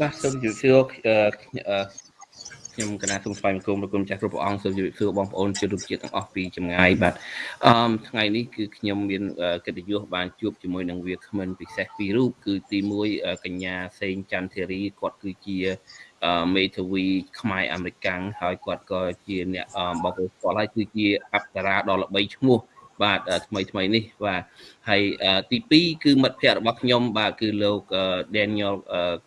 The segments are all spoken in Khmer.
បាទសូមជម្រាបសួរខ្ញុំកណាសូមស្វែងគុំប្រគុំចាស់គ្រប់ព្រះអង្គសូមជម្រាបសួរបងប្អូនជនរួមជាតិទាំងអស់ពីចម្ងាយបាទអឺថ្ងៃនេះគឺខ្ញុំមានកិត្តិយសបានជួបជាមួយនឹងវាគ្មិនពិសេសពីររូបគឺទី1កញ្ញាសេងចន្ទធារីគាត់គឺជាមេធាវីខ្មែរអាមេរិកាំងហើយគាត់ក៏ជាអ្នកបងប្អូនស្គាល់ហើយគឺជាអប្សរាដ៏ល្បីឈ្មោះបាទថ្មីថ្មីនេះបាទហើយទី2គឺមិត្តភ័ក្តិរបស់ខ្ញុំបាទគឺលោក Daniel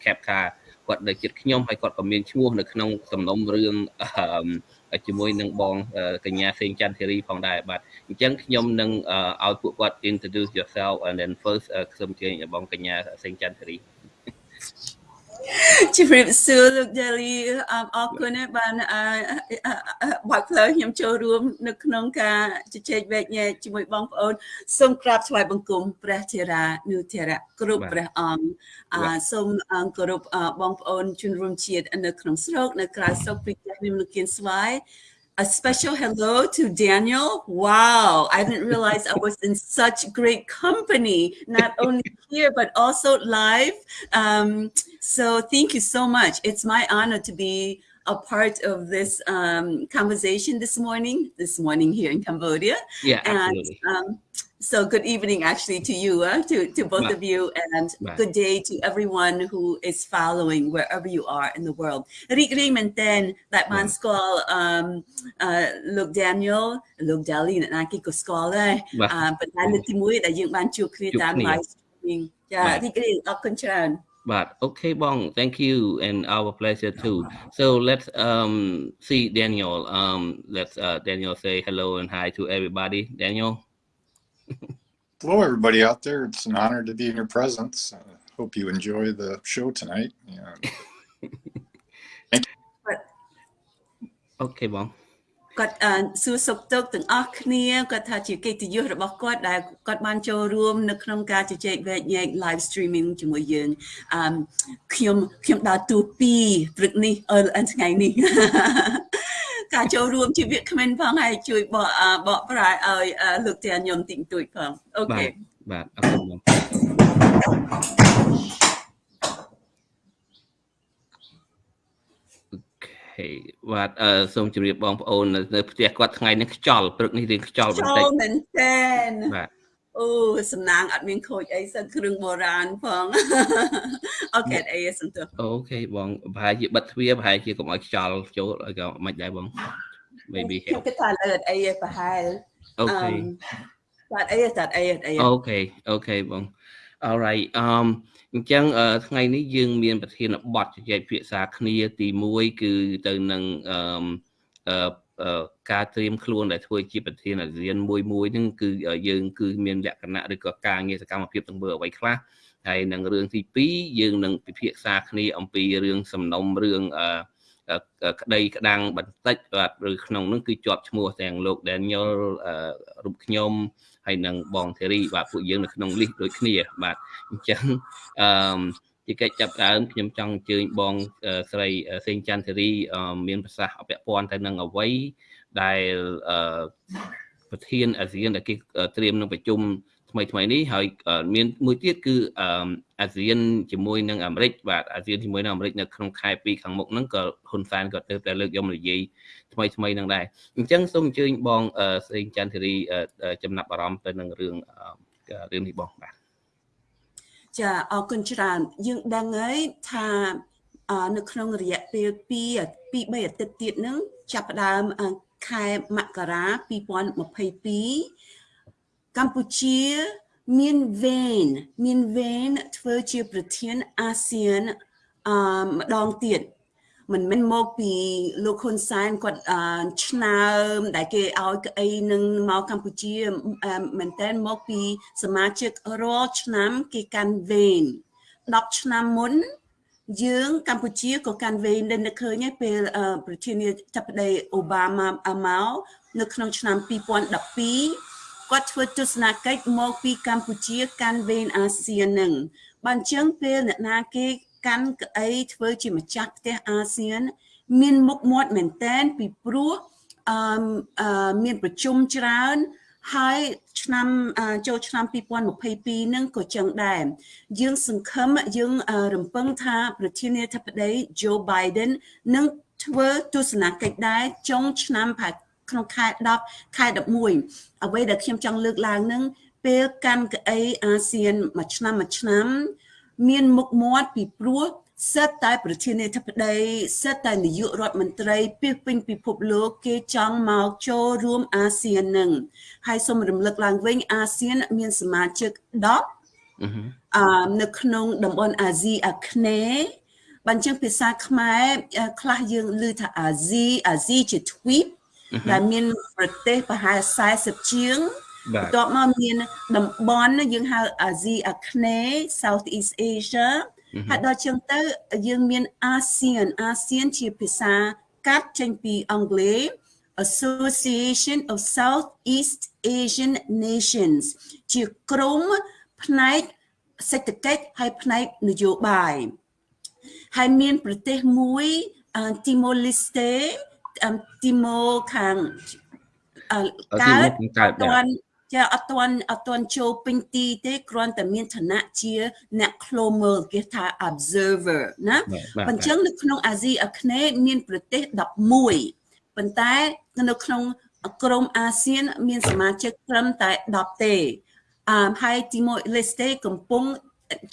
Capca គាត់នៅចិត្តខ្ញុំហើយគាត់ក៏មានឈ្មោះនៅក្នុងសំណុំរឿងជាមួយនឹងបងកញ្ញាសេងចន្ទធីរីផងដែរបាទអញ្ចឹងខ្ញុំនឹងឲ្យពួកគាត់ introduce yourself and then first ខ្ញុំជើញបងកញ្ញាសេងចន្ទធីរី ជំរាបសួរលោក Daily អរគុណបានបើកផ្លូវខ្ញុំចូលរួម នៅក្នុងការជជែកវែកញែកជាមួយបងប្អូនសូមក្រាបថ្វាយបង្គំព្រះធរានុធរៈគ្រប់ព្រះអង្គសូមគោរពបងប្អូនជនរួមជាតិនៅក្នុងស្រុកនៅក្រៅស្រុកពីផ្ទះខ្ញុំលោកគៀនស្វាយ a special hello to Daniel. Wow, I didn't realize I was in such great company, not only here, but also live. Um, so thank you so much. It's my honor to be a part of this um, conversation this morning, this morning here in Cambodia. Yeah, absolutely. And, um, so good evening actually to you, uh, to, to both of you and good day to everyone who is following wherever you are in the world. រីករាយមែនទែនដែលបានស្គាល់អឺលោក Daniel លោក Dali អ្នកណាគេក៏ស្គាល់ដែរអឺប៉ុន្តែលើកទី1ដែលយើងបានជួបគ្នាតាម live streaming ចារីករាយអរគុណច្រើន But okay, Bong, thank you, and our pleasure too. So let's um see Daniel. Um, let's uh, Daniel say hello and hi to everybody. Daniel. Hello, everybody out there. It's an honor to be in your presence. Uh, hope you enjoy the show tonight. Yeah. Thank you. Okay, Bong. គាត់សួរសុខទុក្ខទាំងអស់គ្នាគាត់ថាជាកិត្តិយសរបស់គាត់ដែលគាត់បានចូលរួមនៅក្នុងការជជែកវែកញែក live streaming ជាមួយយើងអឺខ្ញុំខ្ញុំដើរទូពីព្រឹកនេះអឺថ្ងៃនេះ ការចូលរួមជាវាគ្មិនផងហើយជួយបកបកប្រែឲ្យលោកតាខ្ញុំតិចតួចផងអូខេបាទអរគុណបងហេបាទអឺសូមជម្រាបបងប្អូននៅផ្ទះគាត់ថ្ងៃនេះខ្យល់ព្រឹកនេះរៀងខ្យល់បន្តិចខ្យល់មែនទែនបាទ អូសំណាងអត់មានខូចអីសិនគ្រឿងបុរាណផងអូខេអីសំទោសអូខេបងប្រហែលជាបិទទ្វារប្រហែលជាកុំឲ្យខ្យល់ចូលឲ្យក៏មិនដែរបង maybe ខ្ញុំគិតថាលើអីប្រហែលអូខេតាត់អីតាត់អីអីអូខេអូខេបង alright um អញ្ចឹងថ្ងៃនេះយើងមានប្រធានបទជជែកភាសាគ្នាទី1គឺទៅនឹងអឺ ការត្រៀមខ្លួនដែលធ្វើជាប្រធានអាស៊ានមួយមួយហ្នឹងគឺយើងគឺមានលក្ខណៈឬក៏ការងារសកម្មភាពទាំងមើលអ្វីខ្លះហើយនឹងរឿងទី2យើងនឹងពិភាក្សាគ្នាអំពីរឿងសំណុំរឿងអឺក្តីក្តាំងបន្តិចបាទឬក្នុងនោះគឺជាប់ឈ្មោះទាំងលោក Daniel រូបខ្ញុំហើយនឹងបងធីរីបាទពួកយើងនៅក្នុងលីសដូចគ្នាបាទអញ្ចឹងអឺ ជាកិច្ចចាប់ដើមខ្ញុំចង់អញ្ជើញបងស្រីសេងចន្ទធីរីមានប្រសាសន៍អពាក់ព័ន្ធទៅនឹងអ្វីដែលប្រធានអាស៊ានដែលគេត្រៀមនឹងប្រជុំថ្មីថ្មីនេះហើយមានមួយទៀតគឺអាស៊ានជាមួយនឹងអាមេរិកបាទអាស៊ានជាមួយនឹងអាមេរិកនៅក្នុងខែ2ខាងមុខហ្នឹងក៏ហ៊ុនសែនក៏ទៅតែលើកយកមកនិយាយថ្មីថ្មីនឹងដែរអញ្ចឹងសូមអញ្ជើញបងសេងចន្ទធីរីចំណាប់អារម្មណ៍ទៅនឹងរឿងរឿងនេះបងបាទ ចាអរគុណច្រើនយើងដឹងហើយថានៅក្នុងរយៈពេល2 2 3អាទិត្យទៀតហ្នឹងចាប់ផ្ដើមខែមករា2022កម្ពុជាមានវេនមានវេនធ្វើជាប្រធានអាស៊ានអឺម្ដងទៀត មិនមែនមកពីលោកហ៊ុនសែនគាត់ឆ្នើមដែលគេឲ្យក្អីនឹងមកកម្ពុជាមែនតើមកពីសមាជិករាល់ឆ្នាំគេកាន់វេន10ឆ្នាំមុនយើងកម្ពុជាក៏កាន់វេនដែលនឹកឃើញឯពេលប្រធានាធិបតីអូបាម៉ាមកនៅក្នុងឆ្នាំ2012គាត់ធ្វើទស្សនកិច្ចមកពីកម្ពុជាកាន់វេនអាស៊ាននឹងបើអញ្ចឹងពេលអ្នកណាគេ កាន់ក្អីធ្វើជាម្ចាស់ផ្ទះអាស៊ាន មានមុខមាត់មែនតែនពីព្រោះអឺមានប្រជុំច្រើនហើយឆ្នាំចូលឆ្នាំ2022ហ្នឹងក៏ចឹងដែរយើងសង្ឃឹមយើងរំពឹងថាប្រធានាធិបតី Joe Biden នឹងធ្វើទស្សនកិច្ចដែរចុងឆ្នាំប្រហែលក្នុងខែ10ខែ11អ្វីដែលខ្ញុំចង់លើកឡើងនឹងពេលកាន់កៅអីអាស៊ានមួយឆ្នាំមួយឆ្នាំ មានមុខមាត់ពីព្រោះសិតតែប្រធានាធិបតីសិតតែនាយករដ្ឋមន្ត្រីពីពេញពិភពលោកគេចង់មកចូលរួមអាស៊ាននឹងហើយសូមរំលឹកឡើងវិញអាស៊ានមានសមាជិក10អឺនៅក្នុងតំបន់អាស៊ីអាគ្នេយ៍បញ្ចឹងភាសាខ្មែរខ្លះយើងឮថាអាស៊ីអាស៊ីជា tweet ដែលមានប្រទេសប្រហែល40ជាង បន្ទាប់មកមានតំបន់យើងហៅអាស៊ីអាគ្នេយ៍ South East Asia ហើយដល់ចឹងទៅយើងមានអាស៊ានអាស៊ានជាភាសាកាត់ចេញពីអង់គ្លេស Association of Southeast Asian Nations ជាក្រុមផ្នែកសេដ្ឋកិច្ចហើយផ្នែកនយោបាយហើយមានប្រទេសមួយ Timor Leste ទីម៉ូខាងកើតតាន់ ចាអត់ទាន់អត់ទាន់ចូលពេញទីទេគ្រាន់តែមានឋានៈជាអ្នកឃ្លោមើលគេថា observer ណាអញ្ចឹងនៅក្នុងអាស៊ីអាគ្នេយ៍មានប្រទេស11ប៉ុន្តែនៅក្នុងក្រុមអាស៊ាន មានសមាជិកត្រឹមតែ10ទេអឺហើយទីមួយ list កំពុង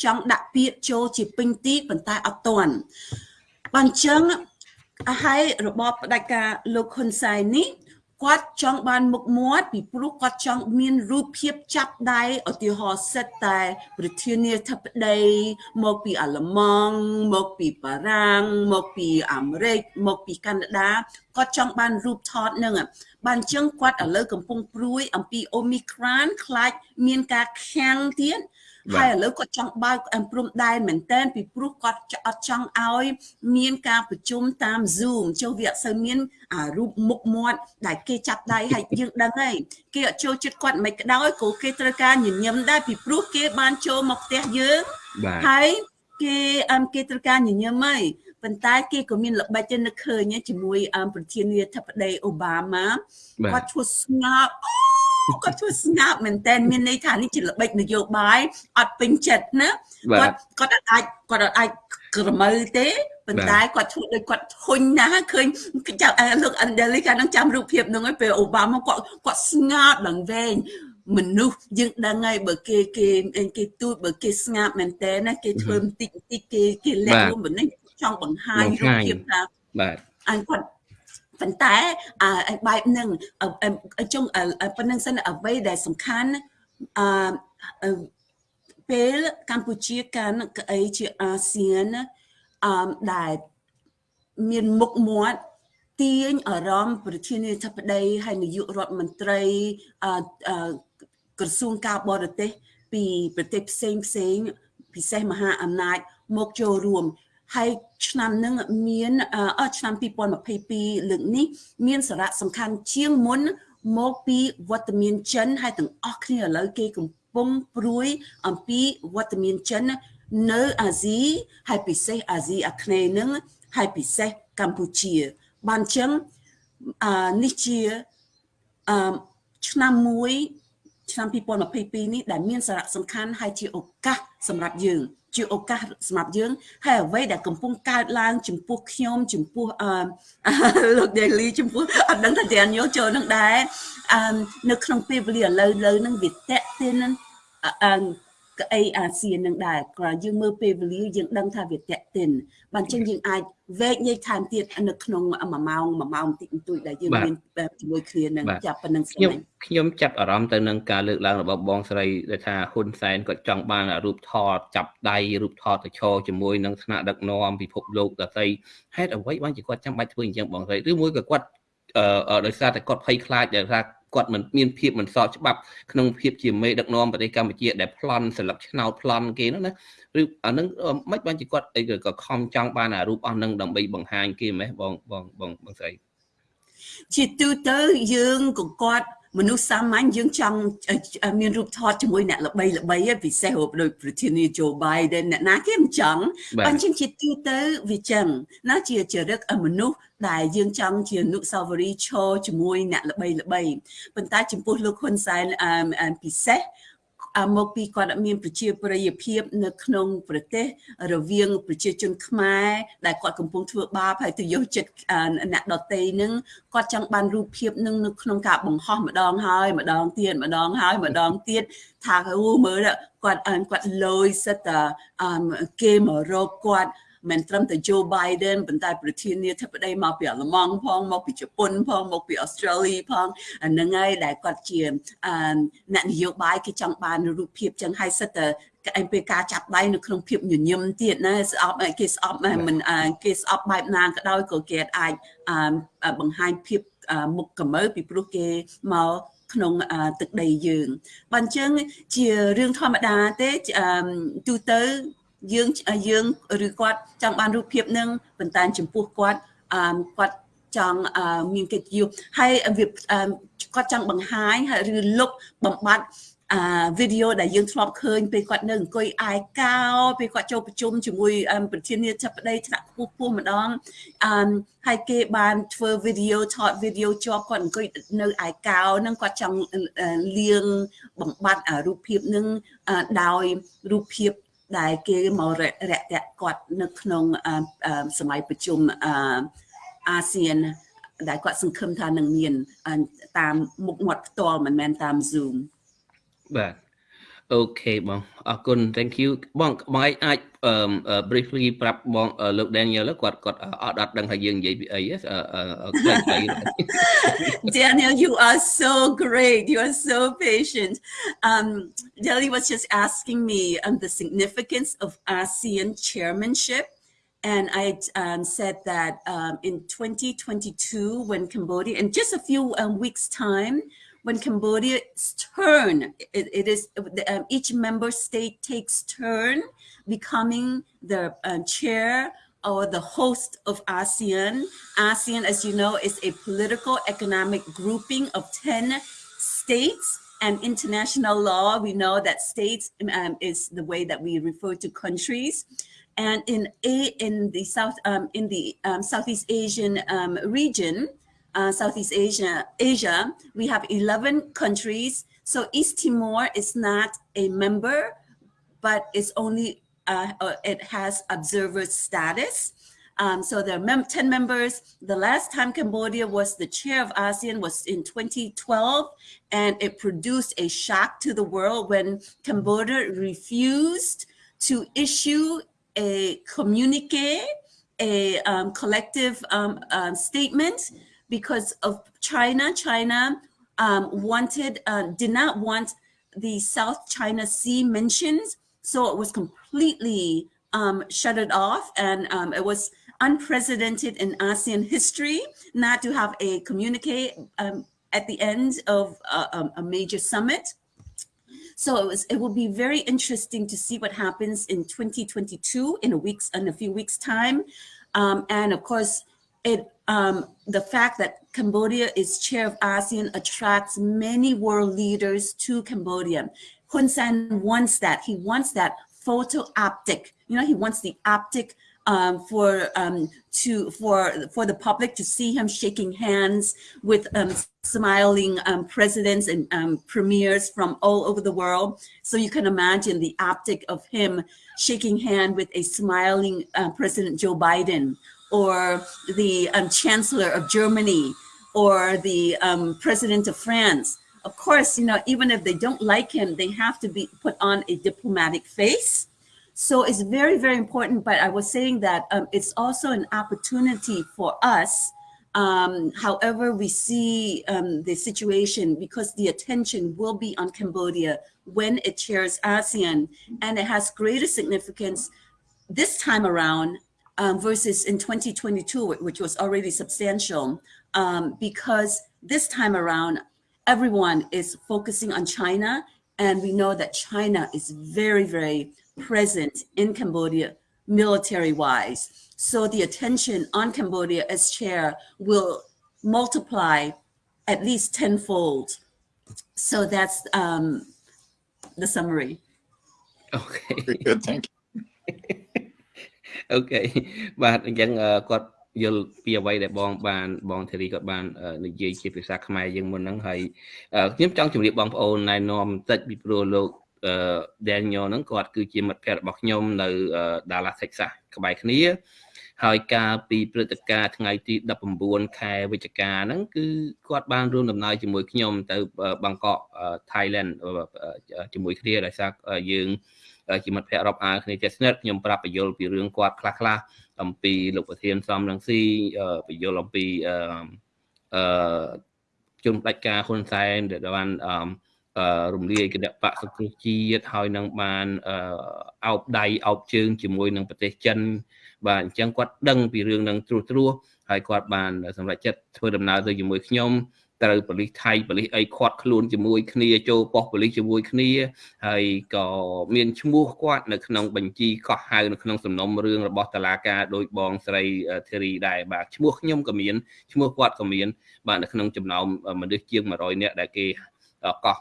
ចង់ដាក់ពាក្យចូលជាពេញទីប៉ុន្តែអត់ទាន់បើអញ្ចឹងហើយរបបផ្ដាច់ការលោកហ៊ុនសែននេះ គាត់ចង់បានមុខមាត់ពីព្រោះគាត់ចង់មានរូបភាពចាប់ដៃឧទាហរណ៍សិតតែ ប្រធានាធិបតីមកពីអាល្លឺម៉ង់មកពីបារាំងមកពីអាមេរិកមកពីកាណាដាគាត់ចង់បានរូបថតនឹងបានចឹងគាត់ឥឡូវកំពុងព្រួយអំពីអូមីក្រានខ្លាចមានការខាំងទៀត ហើយឥឡូវគាត់ចង់បើកព្រំដែនមែនតើពីព្រោះគាត់អត់ចង់ឲ្យមានការប្រជុំតាម Zoom ចុះវាអត់សូវមានអារូបមុខមាត់ដែលគេចាប់ដៃហើយយើងដឹងហើយគេអត់ចូលចិត្តគាត់មិនក្តោយក៏គេត្រូវការញញឹមដែរពីព្រោះគេបានចូលមកផ្ទះយើងហើយគេអមគេត្រូវការញញឹមហើយប៉ុន្តែគេក៏មានល្បិចទៅនឹកឃើញជាមួយ ប្រធានាធិបតីអូបាម៉ាគាត់ឈួតស្ងប់ គាត់ធ្វើស្ងាត់មែនតើមានន័យថានេះជាល្បិចនយោបាយអត់ពេញចិត្តណាគាត់គាត់អាចគាត់អាចក្រមើទេប៉ុន្តែគាត់ធ្វើដូចគាត់ធុញណាស់ឃើញចាប់លោកអណ្ដលីកានឹងចាំរូបភាពហ្នឹងហើយពេលអូបាម៉ាគាត់គាត់ស្ងោតឡើងវែងមនុស្សយើងដឹងហើយបើគេគេគេទូចបើគេស្ងាត់មែនតើណាគេធ្វើបន្តិចបន្តិចគេគេលែងរួមបន្តិចចង់បង្ហាញរូបភាពថាបាទអញគាត់ ប៉ុន្តែអាបែបហ្នឹងចុងប៉ុណ្្នឹងសិនអ្វីដែលសំខាន់អឺពេលកម្ពុជាកាន់ក្អីជាអាស៊ានអឺដែលមានមុខមាត់ទាញអារម្មណ៍ប្រធានាធិបតីហើយនាយករដ្ឋមន្ត្រីអឺក្រសួងការបរទេសពីប្រទេសផ្សេងផ្សេងពិសេសមហាអំណាចមកចូលរួម ហើយឆ្នាំនឹងមានអឺឆ្នាំ2022លើកនេះមានសារៈសំខាន់ជាងមុនមកពីវត្តមានចិនហើយទាំងអស់គ្នាឥឡូវគេកំពុងព្រួយអំពីវត្តមានចិននៅអាស៊ីហើយពិសេសអាស៊ីអាគ្នេយ៍នឹងហើយពិសេសកម្ពុជាបានចឹងអឺនេះជាអឺឆ្នាំមួយឆ្នាំ2022នេះដែលមានសារៈសំខាន់ហើយជាឱកាសសម្រាប់យើង ជាឱកាសសម្រាប់យើងហើយអ្វីដែលកំពុងកើតឡើងចំពោះខ្ញុំចំពោះអឺលោក Daily ចំពោះអត់ដឹងថាទាំងញោចូលនឹងដែរអឺនៅក្នុងពេលវេលាឥឡូវឥឡូវនឹងវាតេទេនឹងអឺ ក្អីអាស៊ាននឹងដែរគ្រាន់យើងមើលពេលវេលាយើងដឹងថាវាតេតិនបានចឹងយើងអាចវែកញែកថែមទៀតនៅក្នុង1ម៉ោង1ម៉ោងបន្តិចបន្តួចដែលយើងមានជាមួយគ្នានឹងចាប់ប៉ុណ្្នឹងខ្ញុំខ្ញុំចាប់អារម្មណ៍ទៅនឹងការលើកឡើងរបស់បងស្រីដែលថាហ៊ុនសែនគាត់ចង់បានរូបថតចាប់ដៃរូបថតទៅឈរជាមួយនឹងថ្នាក់ដឹកនាំពិភពលោកដទៃហេតុអ្វីបានជាគាត់ចាំបាច់ធ្វើអញ្ចឹងបងស្រីឬមួយក៏គាត់អឺ ដោយសារតែគាត់ភ័យខ្លាចដែលថាគាត់មិនមានភាពមិនស្របច្បាប់ក្នុងភាពជាមេដឹកនាំប្រទេសកម្ពុជាដែលប្លន់ស្លឹកឆ្នោតប្លន់គេនោះណាឬអានឹងមិនបានជាគាត់អីក៏ខំចង់បានអារូបអស់នឹងដើម្បីបង្ហាញគេម៉េះបងបងបងបងស្រីជាទូទៅយើងក៏គាត់ មនុស្សសាមញ្ញយើងចង់មានរូបថតជាមួយអ្នកល្បីល្បីពិសេសដូចប្រធានាជូបៃដែលអ្នកណាគេមិនចង់បើអញ្ចឹងជាទូទៅវាចឹងណាជាចរិតមនុស្សដែលយើងចង់ជានុសាវរីយ៍ឈរជាមួយអ្នកល្បីល្បីប៉ុន្តែចំពោះលោកហ៊ុនសែនពិសេស មកពីគាត់មានប្រជាប្រិយភាព នៅក្នុងប្រទេសរវាងប្រជាជនខ្មែរដែលគាត់កំពុងធ្វើបាបហើយទៅយកចិត្តអ្នកដតីនឹងគាត់ចង់បានរូបភាពនឹងនៅក្នុងការបង្ហោះម្ដងហើយម្ដងទៀតម្ដងហើយម្ដងទៀតថាអូមើលគាត់គាត់លយសិតតែគេមករកគាត់ មិនត្រឹមតែ Joe Biden ប៉ុន្តែប្រធានាធិបតីមកពីអាល្លឺម៉ង់ផងមកពីជប៉ុនផងមកពីអូស្ត្រាលីផងហ្នឹងហើយដែលគាត់ជាអ្នកនយោបាយគេចង់បានរូបភាពចឹងហើយសិតតែឯងពេលការចាប់ដៃនៅក្នុងភាពញញឹមទៀតណាស្អប់គេស្អប់មិនគេស្អប់បែបណាក៏ដោយក៏គេអាចបង្ហាញភាពមុខកម្ើពីព្រោះគេមកក្នុងទឹកដីយើងបើអញ្ចឹងជារឿងធម្មតាទេទូទៅ យើងយើងឬគាត់ចង់បានរូបភាពនឹងប៉ុន្តែចំពោះគាត់អឺគាត់ចង់មានកិត្តិយសហើយវាគាត់ចង់បង្ហាញឬលុបបំបត្តិអាវីដេអូដែលយើងធ្លាប់ឃើញពេលគាត់នៅអង្គុយអាយកោពេលគាត់ចូលប្រជុំជាមួយប្រធានាធិបតីថ្នាក់ខ្ពស់ពោះម្ដងអឺហើយគេបានធ្វើវីដេអូថតវីដេអូជាប់គាត់អង្គុយនៅអាយកោហ្នឹងគាត់ចង់លៀងបំបត្តិរូបភាពហ្នឹងដោយរូបភាព ដែលគេមករយៈគាត់នៅក្នុងសម័យប្រជុំអាស៊ានដែលគាត់សង្ឃឹមថានឹងមានតាមមុខមាត់ផ្ទាល់មិនមែនតាម Zoom បាទ អូខេបងអរគុណ thank you បងបងអាច briefly ប្រាប់បងលោក Daniel គាត់គាត់អត់អត់ដឹងថាយើងនិយាយពីអីខ្លីៗ Daniel you are so great you are so patient um Delhi was just asking me um the significance of ASEAN chairmanship and I um, said that um, in 2022 when Cambodia in just a few um, weeks time when Cambodia's turn, it, it is um, each member state takes turn becoming the uh, chair or the host of ASEAN. ASEAN, as you know, is a political economic grouping of 10 states and international law. We know that states um, is the way that we refer to countries. And in a in the South um, in the um, Southeast Asian um, region, uh, Southeast Asia, Asia, we have 11 countries. So East Timor is not a member, but it's only, uh, uh, it has observer status. Um, so there are mem 10 members. The last time Cambodia was the chair of ASEAN was in 2012, and it produced a shock to the world when Cambodia refused to issue a communique, a um, collective um, uh, statement because of China. China um, wanted, uh, did not want the South China Sea mentions. So it was completely um, shut it off. And um, it was unprecedented in ASEAN history not to have a communique um, at the end of a, a major summit. So it was it will be very interesting to see what happens in 2022 in a week's in a few weeks time. Um, and of course, it um, the fact that Cambodia is chair of ASEAN attracts many world leaders to Cambodia. Hun Sen wants that. He wants that photo optic. You know, he wants the optic um, for um, to for for the public to see him shaking hands with um, smiling um, presidents and um, premiers from all over the world. So you can imagine the optic of him shaking hand with a smiling uh, President Joe Biden or the um, chancellor of Germany or the um, president of France. Of course, you know, even if they don't like him, they have to be put on a diplomatic face. So it's very, very important. But I was saying that um, it's also an opportunity for us, um, however we see um, the situation, because the attention will be on Cambodia when it chairs ASEAN, and it has greater significance this time around um, versus in 2022, which was already substantial, um, because this time around, everyone is focusing on China. And we know that China is very, very present in Cambodia military wise. So the attention on Cambodia as chair will multiply at least tenfold so that's um the summary Okay. Very good. Thank you. អូខេបាទអញ្ចឹងគាត់យល់ពីអ្វីដែលបងបានបងធារីគាត់បាននិយាយជាភាសាខ្មែរយើងមុនហ្នឹងហើយខ្ញុំចង់ជម្រាបបងប្អូនណែនាំបន្តិចពីព្រោះលោក Daniel ហ្នឹងគាត់គឺជាមិត្តភ័ក្តិរបស់ខ្ញុំនៅ Dallas Texas ក្បែរគ្នាហើយការពីព្រឹត្តិការណ៍ថ្ងៃទី19ខែវិច្ឆិកាហ្នឹងគឺគាត់បានរួមដំណើរជាមួយខ្ញុំទៅបាងកក Thailand ជាមួយគ្នាដោយសារយើង ជាមិត្តភ័ក្តិរាប់អានគ្នាជាស្និទ្ធខ្ញុំប្រាប់បញ្យលពីរឿងគាត់ខ្លះខ្លះអំពីលោកប្រធានសំរងស៊ីបញ្យលអំពីអឺជំដាច់ការហ៊ុនសែនដែលបានអឺរំលាយគណៈបកសង្គ្រោះជាតិហើយនឹងបានអោបដៃអោបជើងជាមួយនឹងប្រទេសចិន បាទអញ្ចឹងគាត់ដឹងពីរឿងនឹងត្រួសត្រាសហើយគាត់បានសម្រេចចិត្តធ្វើដំណើរទៅជាមួយខ្ញុំ ត្រូវប៉ូលីសថៃប៉ូលីសអីខាត់ខ្លួនជាមួយគ្នាចូលប៉ុស្តិ៍ប៉ូលីសជាមួយគ្នាហើយក៏មានឈ្មោះគាត់នៅក្នុងបញ្ជីកោះហៅនៅក្នុងសំណុំរឿងរបស់តឡាការដោយបងស្រីធីរីដែរបាទឈ្មោះខ្ញុំក៏មានឈ្មោះគាត់ក៏មានបាទនៅក្នុងចំណោមមនុស្សជាង100នាក់ដែលគេកោះ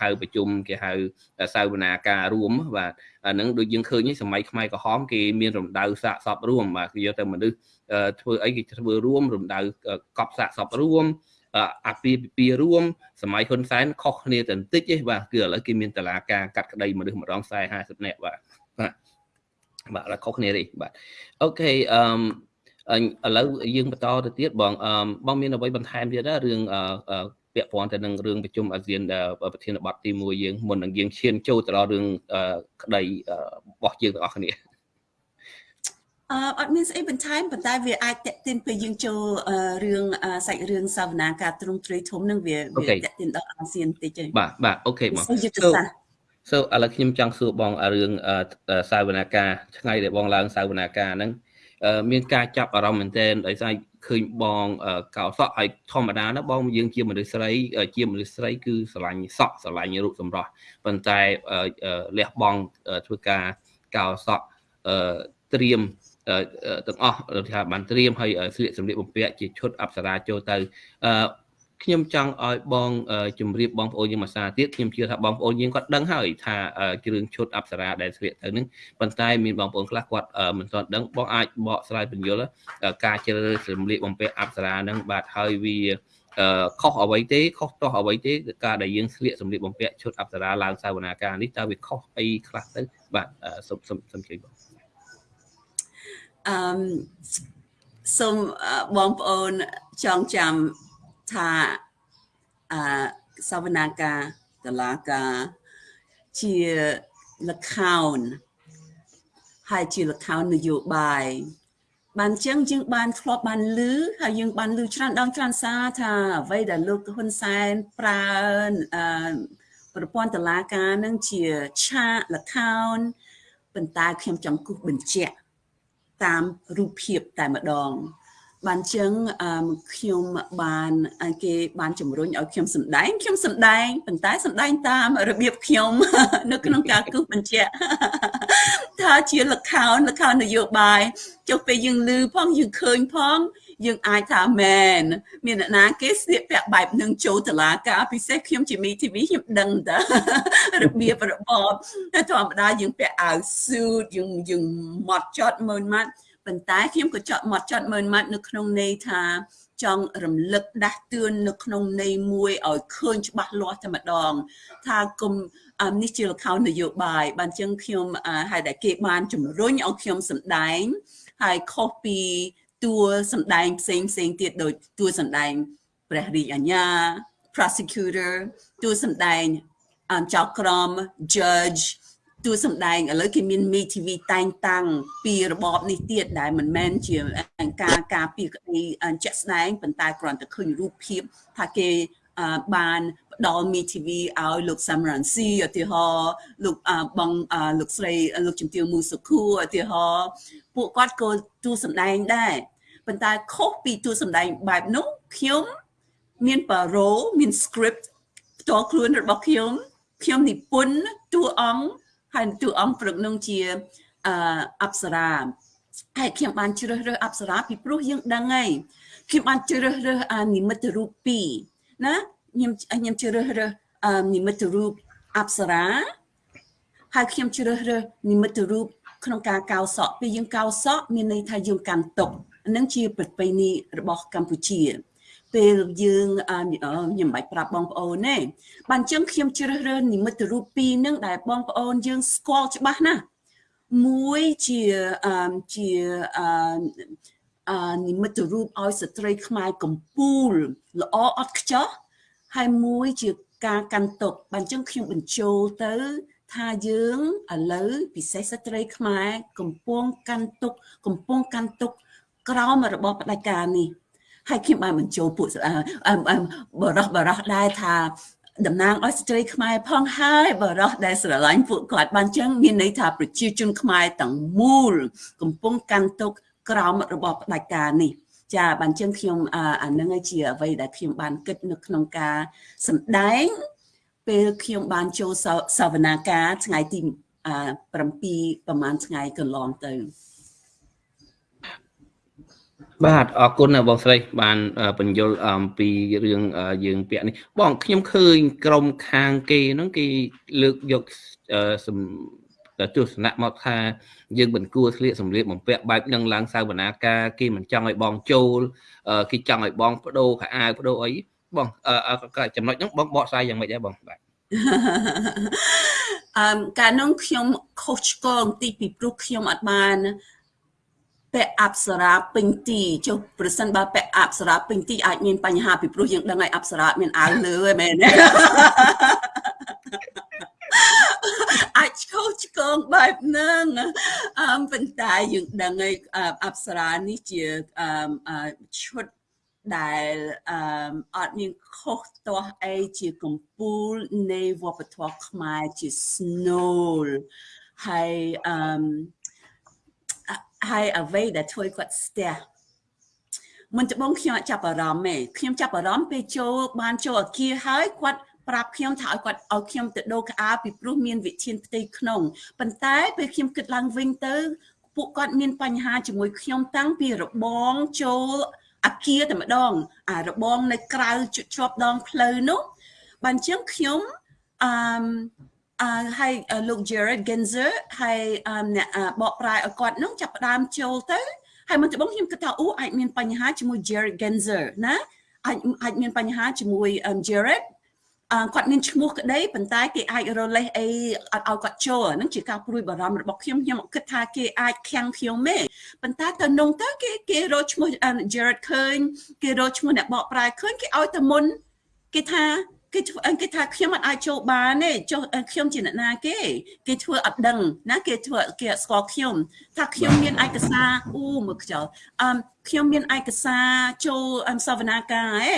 ហៅប្រជុំគេហៅសាវនាការរួមបាទអានឹងដូចយើងឃើញសម័យខ្មែរក្រហមគេមានរំដៅសាកសពរួមបាទគេយកទៅមនុស្សធ្វើអីគេធ្វើរួមរំដៅកប់សាកសពរួម អាពាហ៍ពិពាហ៍រួមសម័យហ៊ុនសែនខុសគ្នាទៅបន្តិចទេបាទគឺឥឡូវគេមានតឡាការកាត់ក្តីមនុស្សម្ដង40 50នាក់បាទបាទបាទឥឡូវខុសគ្នាទេបាទអូខេអឺឥឡូវយើងបន្តទៅទៀតបងអឺបងមានអ្វីបន្ថែមទៀតណារឿងពាក់ព័ន្ធទៅនឹងរឿងប្រជុំអាស៊ានប្រធានបទទី1យើងមុននឹងយើងឈានចូលទៅដល់រឿងក្តីរបស់យើងទាំងអស់គ្នា អឺអត់មានស្អីបន្ថែមប៉ុន្តែវាអាចតេតិនពេលយើងចូលរឿងសាច់រឿងសាវនាការទ្រង់ទ្រាយធំនឹងវាវាតេតិនដល់អាស៊ានតិចទេបាទបាទអូខេបង so ឥឡូវខ្ញុំចង់សួរបងរឿងសាវនាការថ្ងៃដែលបងឡើងសាវនាការហ្នឹងមានការចាប់អារម្មណ៍មែនទែនដោយសារឃើញបងកោសក់ហើយធម្មតាណាបងយើងជាមនុស្សស្រីជាមនុស្សស្រីគឺស្រឡាញ់សក់ស្រឡាញ់រូបសម្រស់ប៉ុន្តែលះបង់ធ្វើការកោសក់ត្រៀម ទាំងអស់ថាបានត្រៀមឲ្យស្លៀកសម្លៀកបំពាក់ជាឈុតអប្សរាចូលទៅខ្ញុំចង់ឲ្យបងជម្រាបបងប្អូនយើងមួយសារទៀតខ្ញុំជឿថាបងប្អូនយើងគាត់ដឹងហើយថាគ្រឿងឈុតអប្សរាដែលស្លៀកទៅនឹងប៉ុន្តែមានបងប្អូនខ្លះគាត់មិនទាន់ដឹងបងអាចបកស្រាយបញ្យល់ការជ្រើសរើសសម្លៀកបំពាក់អប្សរានឹងបាទហើយវាខុសអ្វីទេខុសតោះអ្វីទេការដែលយើងស្លៀកសម្លៀកបំពាក់ឈុតអប្សរាឡើងសាវនាការនេះតើវាខុសអីខ្លះទៅបាទសូមសូមជួយបង អឺសូមបងប្អូនចងចាំថាអសវនាការតឡាការជាលខោនហើយជាលខោននយោបាយបានចឹងយើងបានធ្លាប់បានលឺហើយយើងបានលឺច្រើនដងច្រើនសារថាអ្វីដែលលោកហ៊ុនសែនប្រើអឺប្រព័ន្ធតឡាការនឹងជាឆាកលខោនប៉ុន្តែខ្ញុំចង់គូសបញ្ជាក់ តាមរូបភាពតែម្ដង បានចឹងខ្ញុំបានគេបានជំរុញឲ្យខ្ញុំសម្ដែងខ្ញុំសម្ដែងប៉ុន្តែសម្ដែងតាមរបៀបខ្ញុំ នៅក្នុងការគូសបញ្ជាក់ថាជាលខោនលខោននយោបាយចុះពេលយើងឮផងយើងឃើញផង យើងអាចថាមែនមានអ្នកណាគេស្លៀកពាក់បែបនឹងចូលតឡាការពិសេសខ្ញុំជាមី TV ខ្ញុំដឹងតើរបៀបរបបធម្មតាយើងពាក់អាវស៊ូតយើងយើងម៉ត់ចត់មើលម៉ាត់ប៉ុន្តែខ្ញុំក៏ចត់មកចត់មើលម៉ាត់នៅក្នុងន័យថាចង់រំលឹកដាស់តឿននៅក្នុងន័យមួយឲ្យឃើញច្បាស់លាស់តែម្ដង ថាគុំនេះជាលខោននយោបាយបានចឹងខ្ញុំហើយដែលគេបានជំរុញឲ្យខ្ញុំសម្ដែងហើយខុសពី តួសម្ដែងផ្សេងផ្សេងទៀតដោយតួសម្ដែងព្រះរាជអាជ្ញា prosecutor តួសម្ដែងចៅក្រម judge តួសម្ដែងឥឡូវគេមាន Me TV តែងតាំងពីរបបនេះទៀតដែលមិនមែនជាការការពីក្តីជាក់ស្ដែងប៉ុន្តែគ្រាន់តែឃើញរូបភាពថាគេបានផ្ដល់ Me TV ឲ្យលោក Samran C ឧទាហរណ៍លោកបងលោកស្រីលោកជំទាវមូសុខូឧទាហរណ៍ពួកគាត់ក៏តួសម្ដែងដែរ ប៉ុន្តែខុសពីតួសម្ដែងបែបនោះខ្ញុំមានប៉ារ៉ូមាន script ផ្ទាល់ខ្លួនរបស់ខ្ញុំខ្ញុំនិពន្ធតួអង្គហើយតួអង្គព្រឹកនឹងជាអអប្សរាហើយខ្ញុំបានជ្រើសរើសអប្សរាពីព្រោះយើងដឹងហើយខ្ញុំបានជ្រើសរើសនិមិត្តរូប2ណាខ្ញុំខ្ញុំជ្រើសរើសអឺនិមិត្តរូបអប្សរាហើយខ្ញុំជ្រើសរើសនិមិត្តរូបក្នុងការកោសក់ពេលយើងកោសក់មានន័យថាយើងកាន់ទុក នឹងជាប្រពៃណីរបស់កម្ពុជាពេលយើងខ្ញុំមិនបាច់ប្រាប់បងប្អូនទេបានអញ្ចឹងខ្ញុំជ្រើសរើសនិមិត្តរូបពីរនឹងដែលបងប្អូនយើងស្គាល់ច្បាស់ណាស់មួយជាជាអឺនិមិត្តរូបឲ្យស្ត្រីខ្មែរកំពូលល្អអត់ខ្ចោះហើយមួយជាការកាន់ទុកបានចឹងខ្ញុំបញ្ចូលទៅថាយើងឥឡូវពិសេសស្ត្រីខ្មែរកំពុងកាន់ទុកកំពុងកាន់ទុក ក្រោមរបស់ផ្ដាច់ការនេះហើយខ្ញុំបានបញ្ចូលពួកបរោះបរោះដែរថាតំណាងឲ្យស្ត្រីខ្មែរផងហើយបរោះដែលស្រឡាញ់ពួកគាត់បានចឹងមានន័យថាប្រជាជនខ្មែរទាំងមូល កំពុងកាន់ទុកក្រោមរបស់ផ្ដាច់ការនេះចាបានចឹងខ្ញុំអានឹងជាអ្វីដែលខ្ញុំបានគិតនៅក្នុងការសម្ដែង ពេលខ្ញុំបានចូលសវនាការថ្ងៃទី7ប្រហែលថ្ងៃកន្លងទៅ បាទអរគុណបងស្រី បានបញ្យល់អំពីរឿងយើងពាក់នេះបងខ្ញុំឃើញក្រុមខាងគេហ្នឹងគេលើកយកទស្សនៈមកថាយើងមិនគួរស្លៀកសម្លៀកបំពាក់បែបនឹងឡើងសាវនាការគេមិនចង់ឲ្យបងចូលគេចង់ឲ្យបងបដូរខោអាវបដូរអីបងចំណុចហ្នឹងបងបកស្រាយយ៉ាងម៉េចដែរបងបាទអឺកាលនោះខ្ញុំខុសឆ្គងទីពីព្រោះខ្ញុំអត់បាន ពាក់អប្សរាពេញទីចុះប្រសិនបើពាក់អប្សរាពេញទីអាចមានបញ្ហាពីព្រោះយើងដឹងហើយអប្សរាមានអាវលើឯមែនទេអាចឈោឆ្កងបែបហ្នឹងអឺប៉ុន្តែយើងដឹងហើយអប្សរានេះជាអឺឈុតដែលអឺអត់មានខុសទាស់អីជាកម្ពូលនៃវប្បធម៌ខ្មែរជា snow ហើយអឺ ហើយអ្វីដែលធ្វើគាត់ស្ទះមិនត្បូងខ្ញុំចាប់អារម្មណ៍ទេខ្ញុំចាប់អារម្មណ៍ពេលចូលបានចូលអាគារហើយគាត់ប្រាប់ខ្ញុំថាឲ្យគាត់ឲ្យខ្ញុំទៅដូរក្អាពីព្រោះមានវិធានផ្ទៃក្នុងប៉ុន្តែពេលខ្ញុំគិតឡើងវិញទៅពួកគាត់មានបញ្ហាជាមួយខ្ញុំតាំងពីរបងចូលអាគារតែម្ដង អារបងនៅក្រៅជាប់ដងផ្លូវនោះបានជាងខ្ញុំអឺអឺ ហើយលោក Jared Genzer ហើយអ្នកបកប្រែឲ្យគាត់នោះចាប់ផ្ដើមចូលទៅហើយមុនដំបូងខ្ញុំគិតថាអូអាចមានបញ្ហាជាមួយ Jared Genzer ណាអាចអាចមានបញ្ហាជាមួយ Jared គាត់មានឈ្មោះក្តីប៉ុន្តែគេអាចរលេះអីអត់ឲ្យគាត់ចូលហ្នឹងជាការព្រួយបារម្ភរបស់ខ្ញុំខ្ញុំគិតថាគេអាចខាំងខ្ញុំទេប៉ុន្តែទៅនងទៅគេគេរកឈ្មោះ Jared ឃើញគេរកឈ្មោះអ្នកបកប្រែឃើញគេឲ្យទៅមុនគេថា គេគេថាខ្ញុំអត់អាចចូលបានទេចុះខ្ញុំជាអ្នកណាគេគេធ្វើអត់ដឹងណាគេធ្វើគេអត់ស្គាល់ខ្ញុំថាខ្ញុំមានឯកសារអូមើលខ្យល់អឺខ្ញុំមានឯកសារចូលសវនាការហ៎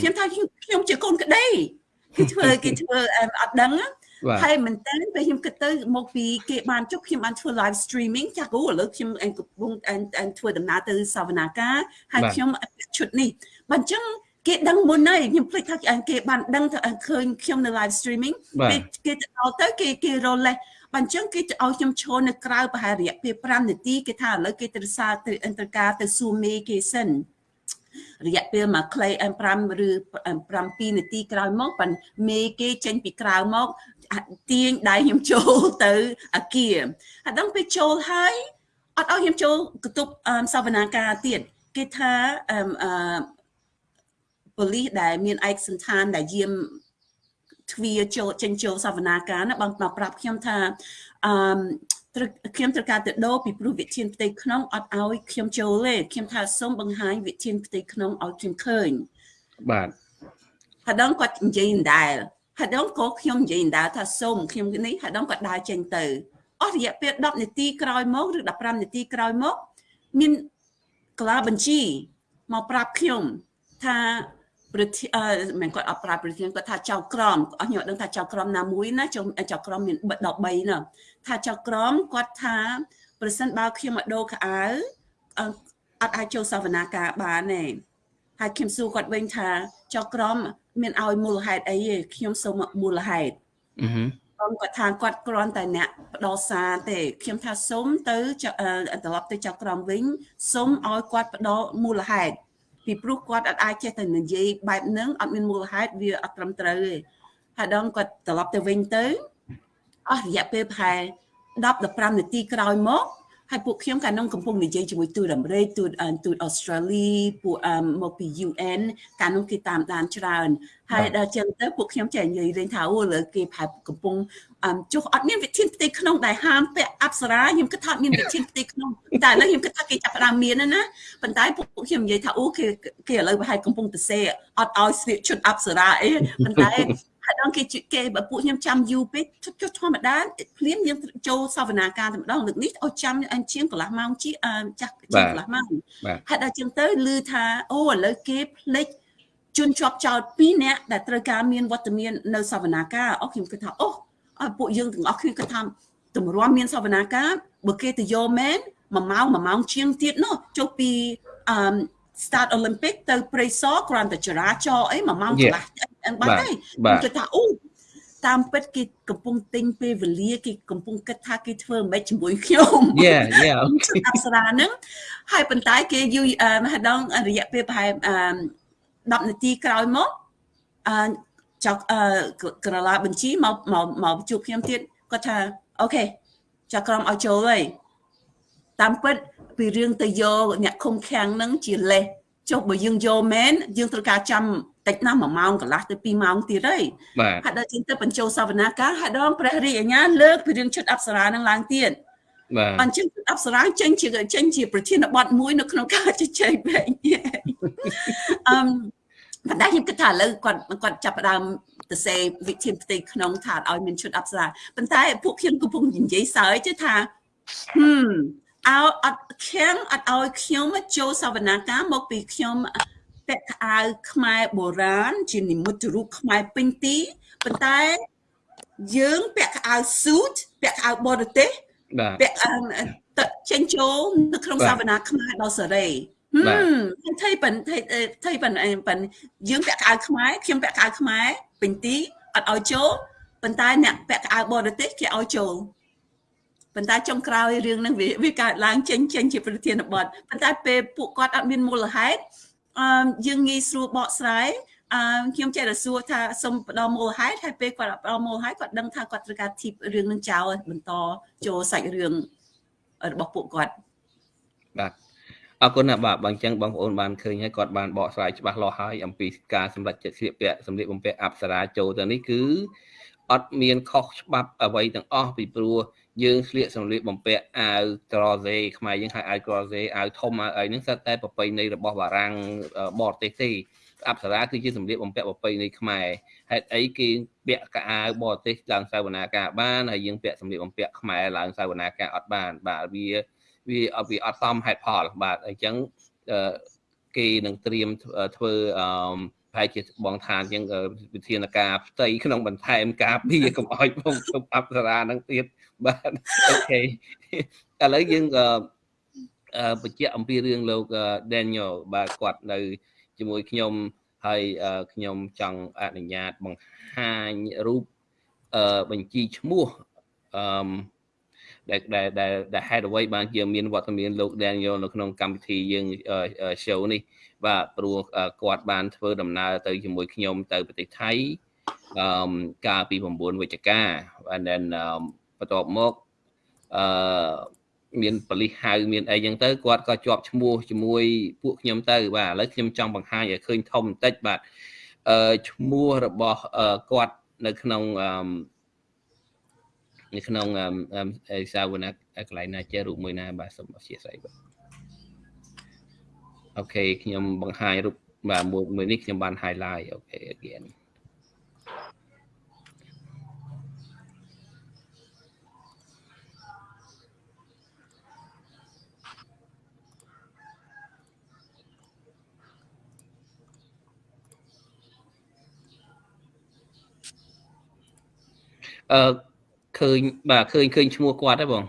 ខ្ញុំថាខ្ញុំជាកូនក្តីគេធ្វើគេធ្វើអត់ដឹងហើយមែនតើពេលខ្ញុំគិតទៅមកពីគេបានចុះខ្ញុំបានធ្វើ live streaming ចាស់គូឥឡូវខ្ញុំកំពុងធ្វើដំណើរទៅសវនាការហើយខ្ញុំឈុតនេះបើអញ្ចឹង គេដឹងមុនហើយខ្ញុំភ្លេចថាគេបានដឹងថាឃើញខ្ញុំនៅ live streaming គេគេទៅដល់ទៅគេគេរលេះបើអញ្ចឹងគេទៅឲ្យខ្ញុំឈរនៅក្រៅប្រហែលរយៈពេល5នាទីគេថាឥឡូវគេទៅសារទៅអន្តរការទៅសួរមេគេសិនរយៈពេលមួយខ្លី5ឬ7នាទីក្រោយមកប៉ាន់មេគេចេញពីក្រៅមកទាញដៃខ្ញុំចូលទៅអាគារហើយដល់ពេលចូលហើយអត់ឲ្យខ្ញុំចូលកតុបសវនាការទៀតគេថាអឺ ប៉ូលីសដែលមានឯកសន្តានដែលយាមទ្វាចូលចេញចូលសវនាការណាបងមកប្រាប់ខ្ញុំថាអឺខ្ញុំត្រូវការទៅដោពីព្រោះវិធានផ្ទៃក្នុងអត់ឲ្យខ្ញុំចូលទេខ្ញុំថាសូមបង្ហាញវិធានផ្ទៃក្នុងឲ្យខ្ញុំឃើញបាទហើយដល់គាត់និយាយដែរហើយដល់ក៏ខ្ញុំនិយាយដែរថាសូមខ្ញុំនេះហើយដល់គាត់ដើរចេញទៅអស់រយៈពេល10នាទីក្រោយមកឬ15នាទីក្រោយមកមានកលាបញ្ជីមកប្រាប់ខ្ញុំថា ប្រធានមិនគាត់អត់ប្រាប់ប្រធានគាត់ថាចៅក្រមអស់ខ្ញុំអត់ដឹងថាចៅក្រមណាមួយណាចៅក្រមមាន13ណាថាចៅក្រមគាត់ថាប្រសិនបើខ្ញុំមកដូរខោអាវអត់អាចចូលសវនាការបានទេហើយខ្ញុំសួរគាត់វិញថាចៅក្រមមានឲ្យមូលហេតុអីទេខ្ញុំសូមមូលហេតុអឺគាត់គាត់ថាគាត់គ្រាន់តែអ្នកផ្ដោសារទេខ្ញុំថាសូមទៅត្រឡប់ទៅចៅក្រមវិញសូមឲ្យគាត់ផ្ដោមូលហេតុ ពីព្រោះគាត់អត់អាចចេះតែនិយាយបែបហ្នឹងអត់មានមូលហេតុវាអត់ត្រឹមត្រូវទេហើយដល់គាត់ត្រឡប់ទៅវិញទៅអស់រយៈពេលប្រហែល10 15នាទីក្រោយមក ហើយពួកខ្ញុំកាលនោះកំពុងនិយាយជាមួយទូតអាមេរិកទូតទូតអូស្ត្រាលីពួកមកពី UN កាលនោះគេតាមដានច្រើនហើយដល់ចឹងទៅពួកខ្ញុំចេះនិយាយលេងថាអូលើគេផែកំពុងចុះអត់មានវិធានផ្ទៃក្នុងដែលហាមពាក់អប្សរាខ្ញុំគិតថាមានវិធានផ្ទៃក្នុងតែឥឡូវខ្ញុំគិតថាគេចាប់ផ្ដើមមានណាប៉ុន្តែពួកខ្ញុំនិយាយថាអូគេគេឥឡូវប្រហែលកំពុងទៅសេអត់ឲ្យស្លៀកឈុតអប្សរាអីប៉ុន្តែ ហើយដល់គេគេបើពួកខ្ញុំចាំយូរពេកចុះធម្មតាភ្លាមយើងចូលសវនាការតែម្ដងលើកនេះឲ្យចាំអញ្ជាងកន្លះម៉ោងជាចាស់ជាងកន្លះម៉ោងហើយដល់ជាងទៅឮថាអូឥឡូវគេផ្លេចជនជាប់ចោត2នាក់ដែលត្រូវការមានវត្តមាននៅសវនាការអូខ្ញុំគិតថាអូពួកយើងទាំងអស់គ្នាគិតថាតម្រាំមានសវនាការបើគេទៅយកមែនមួយម៉ោងមួយម៉ោងជាងទៀតនោះចុះពីអឺ start Olympic ទៅព្រៃសរគ្រាន់តែចរាចរអីមួយម៉ោងកន្លះបាត់ហើយគេថាអូតាមពិតគេកំពុងទិញពេលវេលាគេកំពុងគិតថាគេធ្វើមិនជាមួយខ្ញុំ Yeah yeah អប្សរាហ្នឹងហើយប៉ុន្តែគេយូរហើយដល់រយៈពេលប្រហែល10នាទីក្រោយមកអឺចៅក្រឡាបញ្ជីមកមកមកជួបខ្ញុំទៀតគាត់ថាអូខេចាក្រុមឲ្យចូលហើយតាមពិត ពីរឿងទៅយកអ្នកឃុំឃាំងហ្នឹងជាលេសចុះបើយើងយកមែនយើងត្រូវការចាំតិចណាស់1ម៉ោងកន្លះទៅ2ម៉ោងទៀតហើយហាក់ដល់ជាងទៅបញ្ចូលសវនាការហាក់ដងព្រះរាជអាជ្ញាលើកពីរឿងឈុតអប្សរានឹងឡើងទៀតបាទអញ្ចឹងអប្សរាចេញជាចេញជាប្រធានបទមួយនៅក្នុងការជជែកវែងអឺប៉ុន្តែខ្ញុំគិតថាឥឡូវគាត់គាត់ចាប់ផ្ដើមទៅសេវិធានផ្ទៃក្នុងថាឲ្យមានឈុតអប្សរាប៉ុន្តែពួកខ្ញុំកំពុងនិយាយសើចថាហឹម អោអត់ខាំងអត់ឲ្យខ្ញុំចូលសវនាការមកពីខ្ញុំពាក់ខោអាវខ្មែរបុរាណជានិមិត្តរូបខ្មែរពេញទីប៉ុន្តែយើងពាក់ខោអាវ suit ពាក់ខោអាវបរទេសពាក់ទឹកចេញចូលនៅក្នុងសវនាខ្មែរដល់សេរីហឹមថៃប៉ិនថៃថៃប៉ិនប៉ិនយើងពាក់ខោអាវខ្មែរខ្ញុំពាក់ខោអាវខ្មែរពេញទីអត់ឲ្យចូលប៉ុន្តែអ្នកពាក់ខោអាវបរទេសគេឲ្យចូល ប៉ុន្តែចុងក្រោយរឿងហ្នឹងវាវាកើតឡើងចេញចេញជាប្រធានបទប៉ុន្តែពេលពួកគាត់អត់មានមូលហេតុអឺយើងងាយស្រួលបកស្រាយអឺខ្ញុំចេះតែសួរថាសុំផ្ដល់មូលហេតុហើយពេលគាត់ផ្ដល់មូលហេតុគាត់ដឹងថាគាត់ត្រូវការធីបរឿងនឹងចោលបន្តចូលសាច់រឿងរបស់ពួកគាត់បាទអរគុណណាបាទបើអញ្ចឹងបងប្អូនបានឃើញហើយគាត់បានបកស្រាយច្បាស់លាស់ហើយអំពីការសម្រាប់ចិត្តស្លៀកពាក់សម្លៀកបំពាក់អប្សរាចូលទៅនេះគឺអត់មានខុសច្បាប់អ្វីទាំងអស់ពីព្រោះ យើងស្លៀកសម្លៀកបំពាក់អាវក្រសេខ្មែរយើងហៅអាវក្រសេអាវធំអាវអីហ្នឹងសិតតែប្រពៃណីរបស់បារាំងបរទេសទេអប្សរាគឺជាសម្លៀកបំពាក់ប្រពៃណីខ្មែរហេតុអីគេពាក់កៅអាវបរទេសឡើងសាវនាការបានហើយយើងពាក់សម្លៀកបំពាក់ខ្មែរឡើងសាវនាការអត់បានបាទវាវាវាអត់សមហេតុផលបាទអញ្ចឹងគេនឹងត្រៀមធ្វើអឺប្រហែលជាបងថាអញ្ចឹងវិធានការផ្ទៃក្នុងបន្ថែមការពារកុំឲ្យបងជប់អប្សរានឹងទៀត បាទអូខេឥឡូវយើងអឺបញ្ជាក់អំពីរឿងលោក Daniel បាទគាត់នៅជាមួយខ្ញុំហើយខ្ញុំចង់អនុញ្ញាតបង្ហាញរូបអឺបញ្ជីឈ្មោះអឺដែលដែលដែលហេតុអ្វីបានជាមានវត្តមានលោក Daniel នៅក្នុងកម្មវិធីយើង show នេះបាទព្រោះគាត់បានធ្វើដំណើរទៅជាមួយខ្ញុំទៅប្រទេសថៃអឺកាលពី9វិច្ឆិកាបាទ then បន្ទាប់មកអឺមានបលិសហៅមានអីចឹងទៅគាត់ក៏ជាប់ឈ្មោះជាមួយពួកខ្ញុំទៅបាទឥឡូវខ្ញុំចង់បង្ហាញឲ្យឃើញធំបន្តិចបាទអឺឈ្មោះរបស់គាត់នៅក្នុងអឺនៅក្នុងអេសាវណាកន្លែងណាចេះរូបមួយណាបាទសូមអធិស្ឋានបាទអូខេខ្ញុំបង្ហាញរូបបាទមួយនេះខ្ញុំបាន highlight អូខេ again អឺឃើញបាទឃើញឃើញឈ្មោះគាត់ទេបង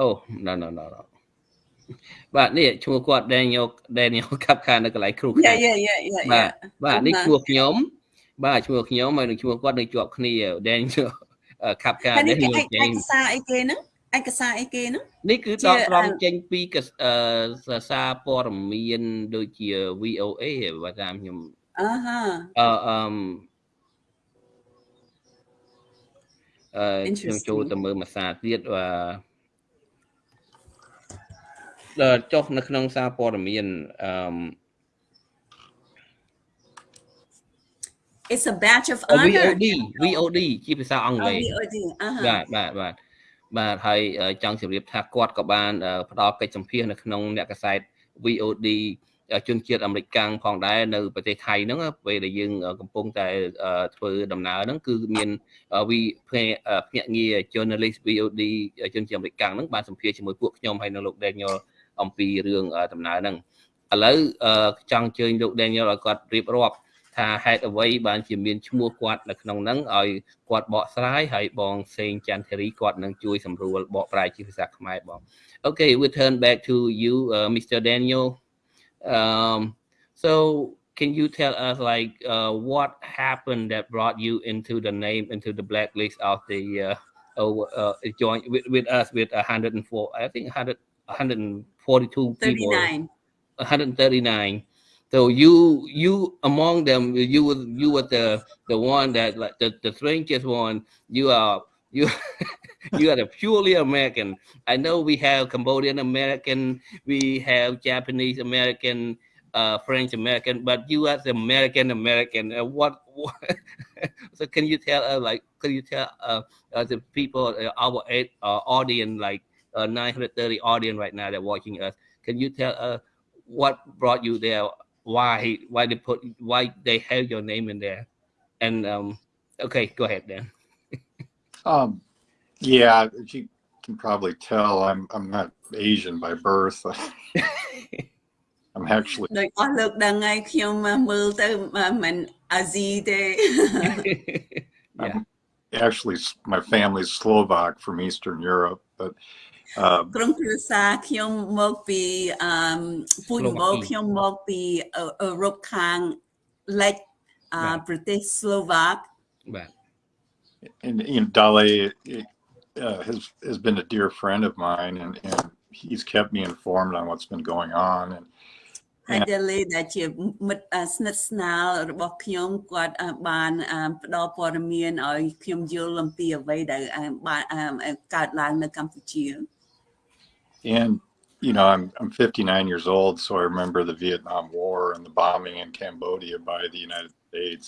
អូ no no no no បាទនេះឈ្មោះគាត់ Daniel Daniel កាប់ខានៅកន្លែងគ្រូខាយ៉ាយ៉ាយ៉ាបាទបាទនេះឈ្មោះខ្ញុំបាទឈ្មោះខ្ញុំហើយនឹងឈ្មោះគាត់នៅជាប់គ្នា Daniel កាប់ខា Daniel ឯកសារអីគេហ្នឹងឯកសារអីគេហ្នឹងនេះគឺដកស្រង់ចេញពីអឺសារព័ត៌មានដូចជា VOA បើតាមខ្ញុំអឺហាអឺអឺអឺ ខ្ញុំចូលទៅមើលមួយសារទៀតបាទចុះនៅក្នុងសារព័ត៌មានអឺ It's a badge of honor VOD VOD ជាភាសាអង់គ្លេស VOD បាទបាទបាទបាទហើយចង់ជម្រាបថាគាត់ក៏បានផ្ដល់កិច្ចសម្ភាសនៅក្នុងអ្នកកសែត VOD ជនជាតិអាមេរិកកាំងផងដែរនៅប្រទេសថៃហ្នឹងពេលដែលយើងកំពុងតែធ្វើដំណើរហ្នឹងគឺមានវីភ្នាក់ងារ journalist VOD ជនជាតិអាមេរិកកាំងហ្នឹងបានសម្ភាសជាមួយពួកខ្ញុំហើយនៅលោក Daniel អំពីរឿងដំណើរហ្នឹងឥឡូវចង់អញ្ជើញលោក Daniel ឲ្យគាត់រៀបរាប់ថាហេតុអ្វីបានជាមានឈ្មោះគាត់នៅក្នុងហ្នឹងឲ្យគាត់បកស្រាយហើយបងសេងចន្ទធារីគាត់នឹងជួយសម្រួលបកប្រែជាភាសាខ្មែរបង Okay we turn back to you uh, Mr Daniel um so can you tell us like uh, what happened that brought you into the name into the blacklist of the uh, oh, uh, join with, with us with 104 I think 100 142 people. 39 139 so you you among them you were you were the the one that like the, the strangest one. You are you you are purely american. I know we have cambodian american we have japanese american uh french american but you are the american american. Uh, what, what so can you tell uh, like can you tell uh, uh the people uh, our uh, audience like uh, 930 audience right now that watching us can you tell uh, what brought you there? Why why they put why they have your name in there? And um okay go ahead then um yeah you can probably tell i'm i'm not asian by birth i'm actually ដូចអស់លោកដឹងហើយខ្ញុំមើលទៅមិនអាស៊ីទេ actually my family's Slovak from Eastern Europe but ក្រុមគ្រួសារខ្ញុំមកពីអឺពូជមកខ្ញុំមកពីអឺរ៉ុបខាងលិចប្រទេសស្លូវ៉ាកបាទ and you know Dale uh, has has been a dear friend of mine and and he's kept me informed on what's been going on and ហើយដែលដែលជាមិត្តស្និទ្ធស្នាលរបស់ខ្ញុំគាត់បានផ្ដល់ព័ត៌មានឲ្យខ្ញុំយល់អំពីអ្វីដែលបានកើតឡើងនៅកម្ពុជា And you know, I'm I'm 59 years old, so I remember the Vietnam War and the bombing in Cambodia by the United States.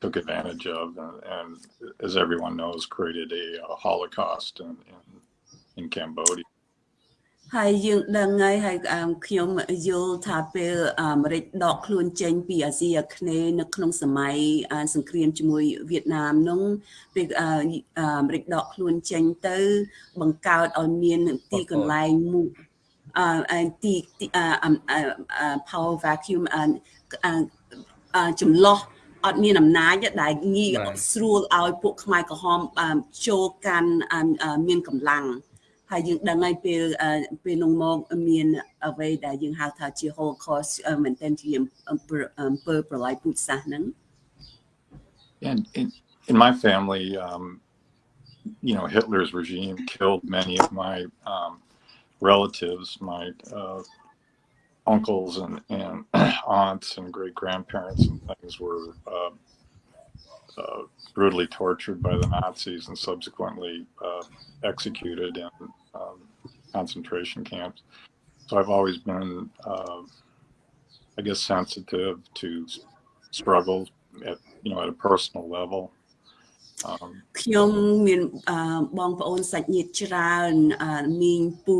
took advantage of, and, and, as everyone knows, created a, a Holocaust in, in, in Cambodia. ហើយយើងដឹងហើយហើយខ្ញុំយល់ថាពេលអាមេរិកដកខ្លួនចេញពីអាស៊ីអាគ្នេយ៍នៅក្នុងសម័យសង្គ្រាមជាមួយវៀតណាមនោះពេលអាមេរិកដកខ្លួនចេញទៅ បង្កើតឲ្យមានទីកន្លែងមួយទីទី power vacuum ចំលោះ អត់មានអំណាចដែលងាយស្រួលឲ្យពួកខ្មែរក្រហមចូលកាន់មានកម្លាំងហើយយើងដឹងហើយពេលពេលនោះមកមានអ្វីដែលយើងហៅថាជា Holocaust មែនទែនជាអំពើប្រល័យពូជសាសន៍ហ្នឹង And in, in my family um you know Hitler's regime killed many of my um relatives, my uh, uncles and, and aunts and great grandparents and things were uh, uh, brutally tortured by the Nazis and subsequently uh, executed in um, concentration camps. So I've always been, uh, I guess, sensitive to struggles at you know at a personal level ខ្ញុំមានបងប្អូនសាច់ញាតិច្រើនមីងពូ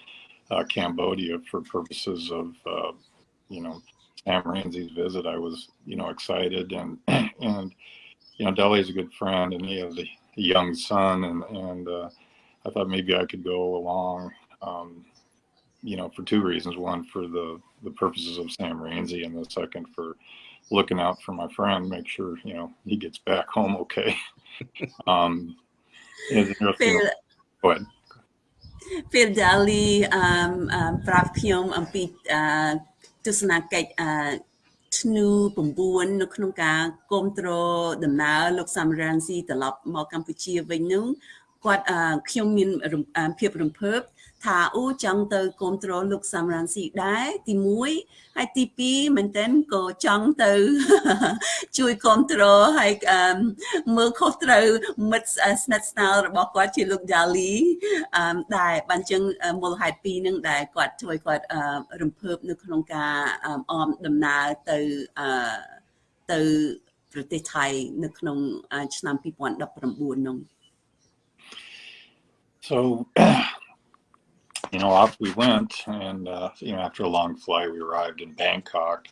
uh, Cambodia for purposes of, uh, you know, Sam Ramsey's visit. I was, you know, excited and, and, you know, Dele is a good friend and he has a, young son and, and uh, I thought maybe I could go along, um, you know, for two reasons. One, for the, the purposes of Sam Ramsey and the second for looking out for my friend, make sure, you know, he gets back home okay. um, it's interesting. Phil, Go ahead. Phil Daly អឺប្រាប់ខ្ញុំអំពីអឺទស្សនកិច្ចអឺធ្នូ9នៅក្នុងការគ្រប់គ្រងដំណើរលោកសាមរ៉ានស៊ីត្រឡប់មកកម្ពុជាវិញនោះគាត់ខ្ញុំមានភាពរំភើប ថាអូចង់ទៅគ្រប់គ្រងលោកសាមរ៉ានស៊ីដែរទី1ហើយទី2មែនតើក៏ចង់ទៅជួយគ្រប់គ្រងហើយមើលខុសត្រូវមិត្តស្និទ្ធស្នាលរបស់គាត់ជាលោក Dali ដែរបានចឹងមូលហេតុពីរនឹងដែលគាត់ជួយគាត់រំភើបនៅក្នុងការអមដំណើរទៅទៅប្រទេសថៃនៅក្នុងឆ្នាំ2019នោះ So you know, off we went, and uh, you know, after a long flight, we arrived in Bangkok,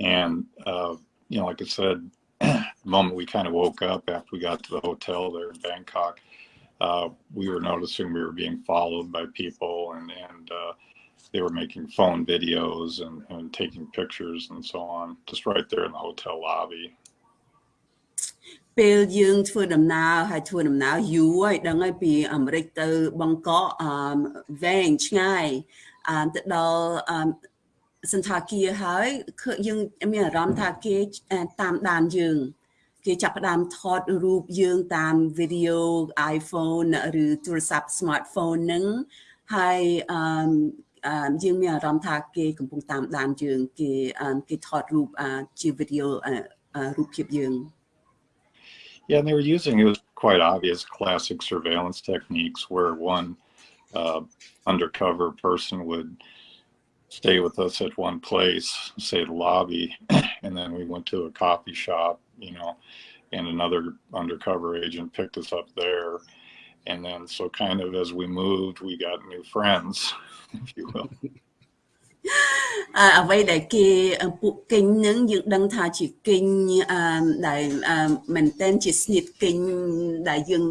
and uh, you know, like I said, the moment we kind of woke up after we got to the hotel there in Bangkok, uh, we were noticing we were being followed by people, and and uh, they were making phone videos and, and taking pictures and so on, just right there in the hotel lobby. ពេលយើងធ្វើដំណើរហើយធ្វើដំណើរយូរហើយដឹងហើយពីអាមេរិកទៅបង្កក់អឺវែងឆ្ងាយអឺទៅដល់អឺសន្តាគារហើយយើងមានអារម្មណ៍ថាគេតាមដានយើងគេចាប់ផ្ដើមថតរូបយើងតាមវីដេអូ iPhone ឬទូរស័ព្ទ smartphone ហ្នឹងហើយអឺយើងមានអារម្មណ៍ថាគេកំពុងតាមដានយើងគេគេថតរូបជាវីដេអូរូបភាពយើង Yeah, and they were using it was quite obvious classic surveillance techniques where one uh, undercover person would stay with us at one place, say the lobby, and then we went to a coffee shop, you know, and another undercover agent picked us up there. And then, so kind of as we moved, we got new friends, if you will. អ្វីដែលគេពួកកិញនឹងយើងដឹងថាជាកិញដែលមែនតែនជាស្នៀតកិញដែលយើង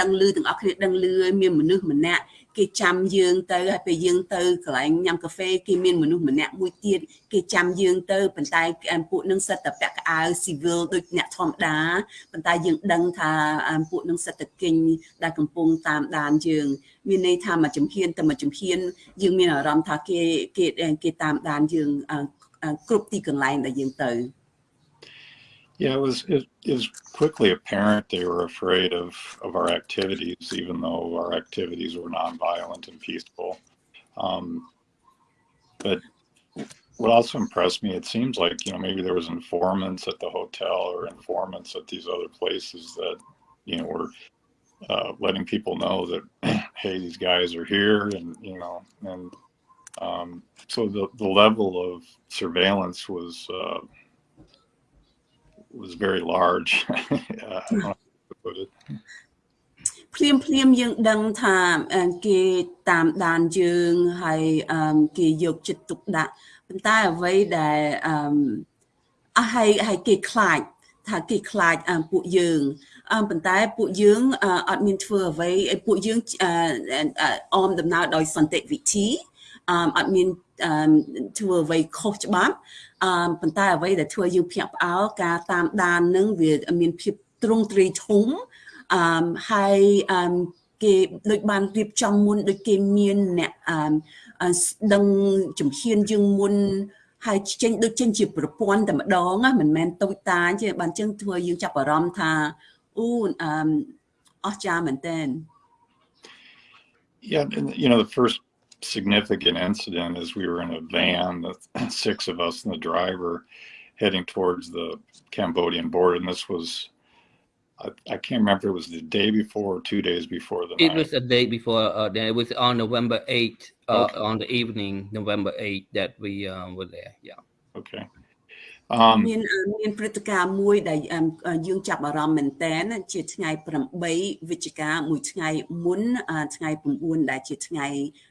ដឹងលឺទាំងអស់គ្នាដឹងលឺមានមនុស្សម្នាក់ គេចាំយើងទៅហើយពេលយើងទៅកន្លែងញ៉ាំកាហ្វេគេមានមនុស្សម្នាក់មួយទៀតគេចាំយើងទៅប៉ុន្តែពួកនឹងសិតតែពាក់កៅអៅ civil ដូចអ្នកធម្មតាប៉ុន្តែយើងដឹងថាពួកនឹងសិតតែគិញដែលកំពុងតាមដានយើង មានន័យថាមួយជំហានទៅមួយជំហាន យើងមានអារម្មណ៍ថាគេគេគេតាមដានយើងគ្រប់ទីកន្លែងដែលយើងទៅ Yeah, it was it, it, was quickly apparent they were afraid of of our activities, even though our activities were nonviolent and peaceful. Um, but what also impressed me, it seems like you know maybe there was informants at the hotel or informants at these other places that you know were uh, letting people know that hey, these guys are here, and you know, and um, so the the level of surveillance was. Uh, was very large. uh, ភ្លាមភ្លាមយើងដឹងថាគេតាមដានយើងហើយគេយកចិត្តទុកដាក់ប៉ុន្តែអ្វីដែលអឺអស់ហើយហើយគេខ្លាចថាគេខ្លាចពួកយើងប៉ុន្តែពួកយើងអត់មានធ្វើអ្វីឲ្យពួកយើងអមដំណើរដោយសន្តិវិធីអត់មានធ្វើអ្វីខុសច្បាប់ អឺប៉ុន្តែអ្វីដែលធ្វើយើងភ្ញាក់ផ្អើលការតាមដាននឹងវាមានភាពទ្រង់ទ្រាយធំអឺហើយអឺគេដូចបានរៀបចំមុនដូចគេមានអ្នកអឺដឹងជំហានយើងមុនហើយចេញដូចចេញជាប្រព័ន្ធតែម្ដងមិនមែនតូចតាចទេបានចឹងធ្វើយើងចាប់អារម្មណ៍ថាអូអឺអស្ចារ្យមែនតើ Yeah, and you know the first significant incident is we were in a van, the six of us and the driver, heading towards the Cambodian border. And this was I, I can't remember if it was the day before or two days before the It night. was a day before. Uh, then it was on November 8th, uh, Okay. on the evening, November 8th, that we um, were there. Yeah. Okay. Um, មានអឺមានព្រឹត្តិការណ៍មួយដែលអឺអឺយើងចាប់អារម្មណ៍មែនតើជាថ្ងៃ8វិច្ឆិកាមួយថ្ងៃមុនអឺថ្ងៃ9ដែលជាថ្ងៃអឺ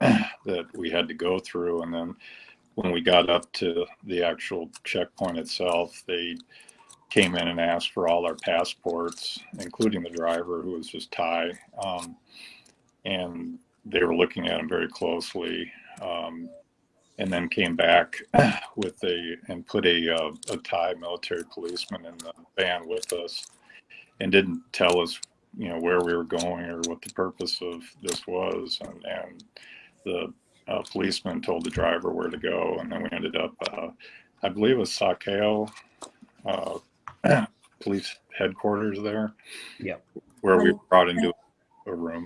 that we had to go through. And then when we got up to the actual checkpoint itself, they came in and asked for all our passports, including the driver who was just Thai. Um, and they were looking at him very closely. Um, and then came back with a and put a uh, a Thai military policeman in the van with us, and didn't tell us you know where we were going or what the purpose of this was, and and the uh, policeman told the driver where to go, and then we ended up, uh, I believe, it was Sakeo uh, police headquarters there. Yep. Where we Um, were brought into a room.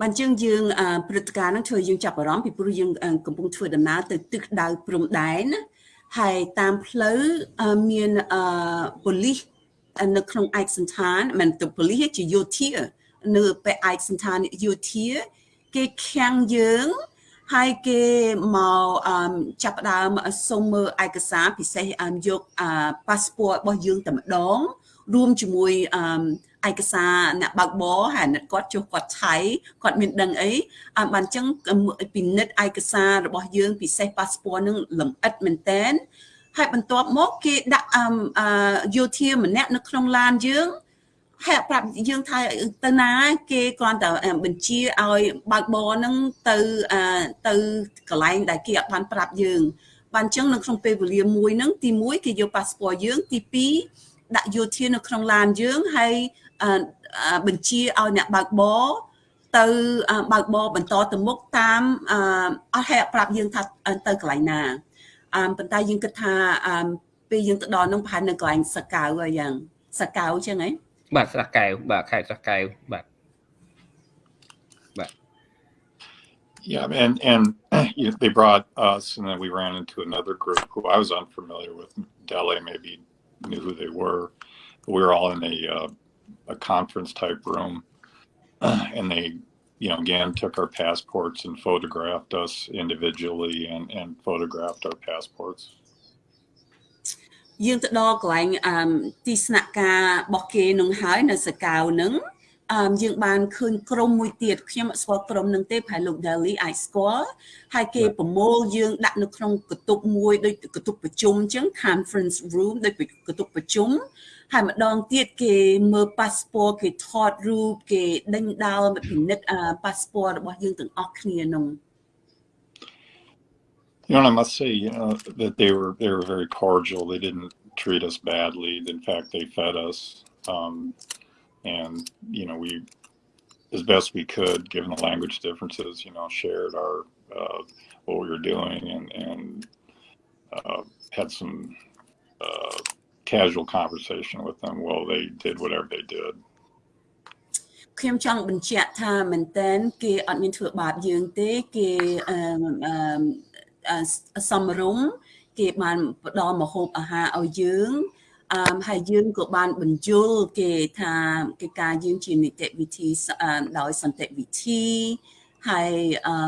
បានជាងយើងអឺព្រឹត្តិការណ៍ហ្នឹងធ្វើឲ្យយើងចាប់អារម្មណ៍ពីព្រោះយើងអឺកំពុងធ្វើដំណើរទៅទិសដៅព្រំដែនណាហើយតាមផ្លូវអឺមានអឺប៉ូលីសនៅក្នុងឯកសន្តានមិនទៅប៉ូលីសទេជាយោធានៅពេលឯកសន្តានយោធា គេខាំងយើងហើយគេមកអឺចាប់ផ្ដើមសុំមើលឯកសារពិសេសអឺយកអឺ passport របស់យើងតែម្ដងរួមជាមួយអឺឯកសារអ្នកបើកបរហើយអ្នកគាត់ចុះគាត់ឆៃគាត់មានដឹងអីអឺបានអញ្ចឹងពិនិត្យឯកសាររបស់យើងពិសេស passport នឹងលម្អិតមែនតែនហើយបន្ទាប់មកគេដាក់អឺអឺយោធាម្នាក់នៅក្នុងឡានយើង ហើយប្រាប់យើងថាទៅណាគេគ្រាន់តែបញ្ជាឲ្យបើកបរហ្នឹងទៅអឺទៅកន្លែងដែលគេអត់បានប្រាប់យើងបានអញ្ចឹងនៅក្នុងពេលវេលាមួយហ្នឹងទី1គេយក passport យើងទី2ដាក់យោធានៅក្នុងឡានយើងហើយអឺអឺបញ្ជាឲ្យអ្នកបើកបរទៅអឺបើកបរបន្តទៅមុខតាមអឺអត់ហេតុប្រាប់យើងថាទៅកន្លែងណាអឺប៉ុន្តែយើងគិតថាអឺពេលយើងទៅដល់នោះប្រហែលនៅកន្លែងសកៅហើយយ៉ាងសកៅចឹងហ៎ បាទស្រះកែវបាទខេត្តស្រះកែវបាទ Yeah, and and you know, they brought us, and then we ran into another group who I was unfamiliar with. Dele maybe knew who they were. But we were all in a uh, a conference type room, and they, you know, again took our passports and photographed us individually and and photographed our passports. យើងទៅដល់កន្លែងអឺទីស្នាក់ការរបស់គេនឹងហើយនៅសកៅនឹងអឺយើងបានឃើញក្រុមមួយទៀតខ្ញុំអត់ស្គាល់ក្រុមនឹងទេប្រហែលលោក Daily អាចស្គាល់ហើយគេប្រមូលយើងដាក់នៅក្នុងកន្ទប់មួយដូចកន្ទប់ប្រជុំអញ្ចឹង conference room ដូចកន្ទប់ប្រជុំហើយម្ដងទៀតគេមើល passport គេថតរូបគេដេញដោលពិនិត្យអឺ passport របស់យើងទាំងអស់គ្នានោះ You know, and I must say, you know, that they were they were very cordial. They didn't treat us badly. In fact, they fed us, um, and you know, we, as best we could, given the language differences, you know, shared our uh, what we were doing and and uh, had some uh, casual conversation with them while they did whatever they did. ខ្ញុំចង់បញ្ជាក់ថាមែនតែនគេអត់មានធ្វើបាបយើងទេគេអឺអឺអឺ សំរុំគេបានផ្ដល់មហូបអាហារឲ្យយើងអឺហើយយើងក៏បានបញ្យលគេថាកិច្ចការយើងជានីតិវិធីអឺដោយសន្តិវិធីហើយអឺ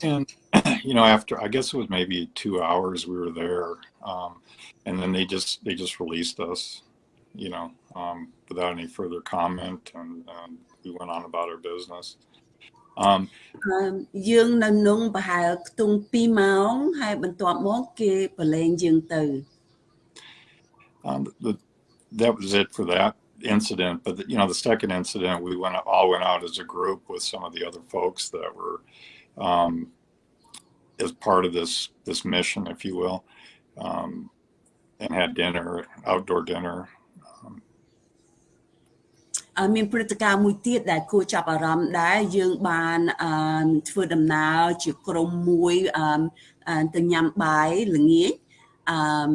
And you know, after I guess it was maybe two hours we were there, um, and then they just they just released us, you know, um, without any further comment, and, and we went on about our business. Um, អឺយើងនៅក្នុងប្រហែលខ្ទង់2ម៉ោងហើយបន្ទាប់មកគេប្រឡែងយើងទៅ um, the, that was it for that incident. But the, you know, the second incident, we went all went out as a group with some of the other folks that were um, as part of this this mission, if you will, um, and had dinner, outdoor dinner. Um, មានព្រឹត្តិការណ៍មួយទៀតដែលគួរចាប់អារម្មណ៍ដែរយើងបានធ្វើដំណើរជាក្រុមមួយទៅញ៉ាំបាយល្ងាច um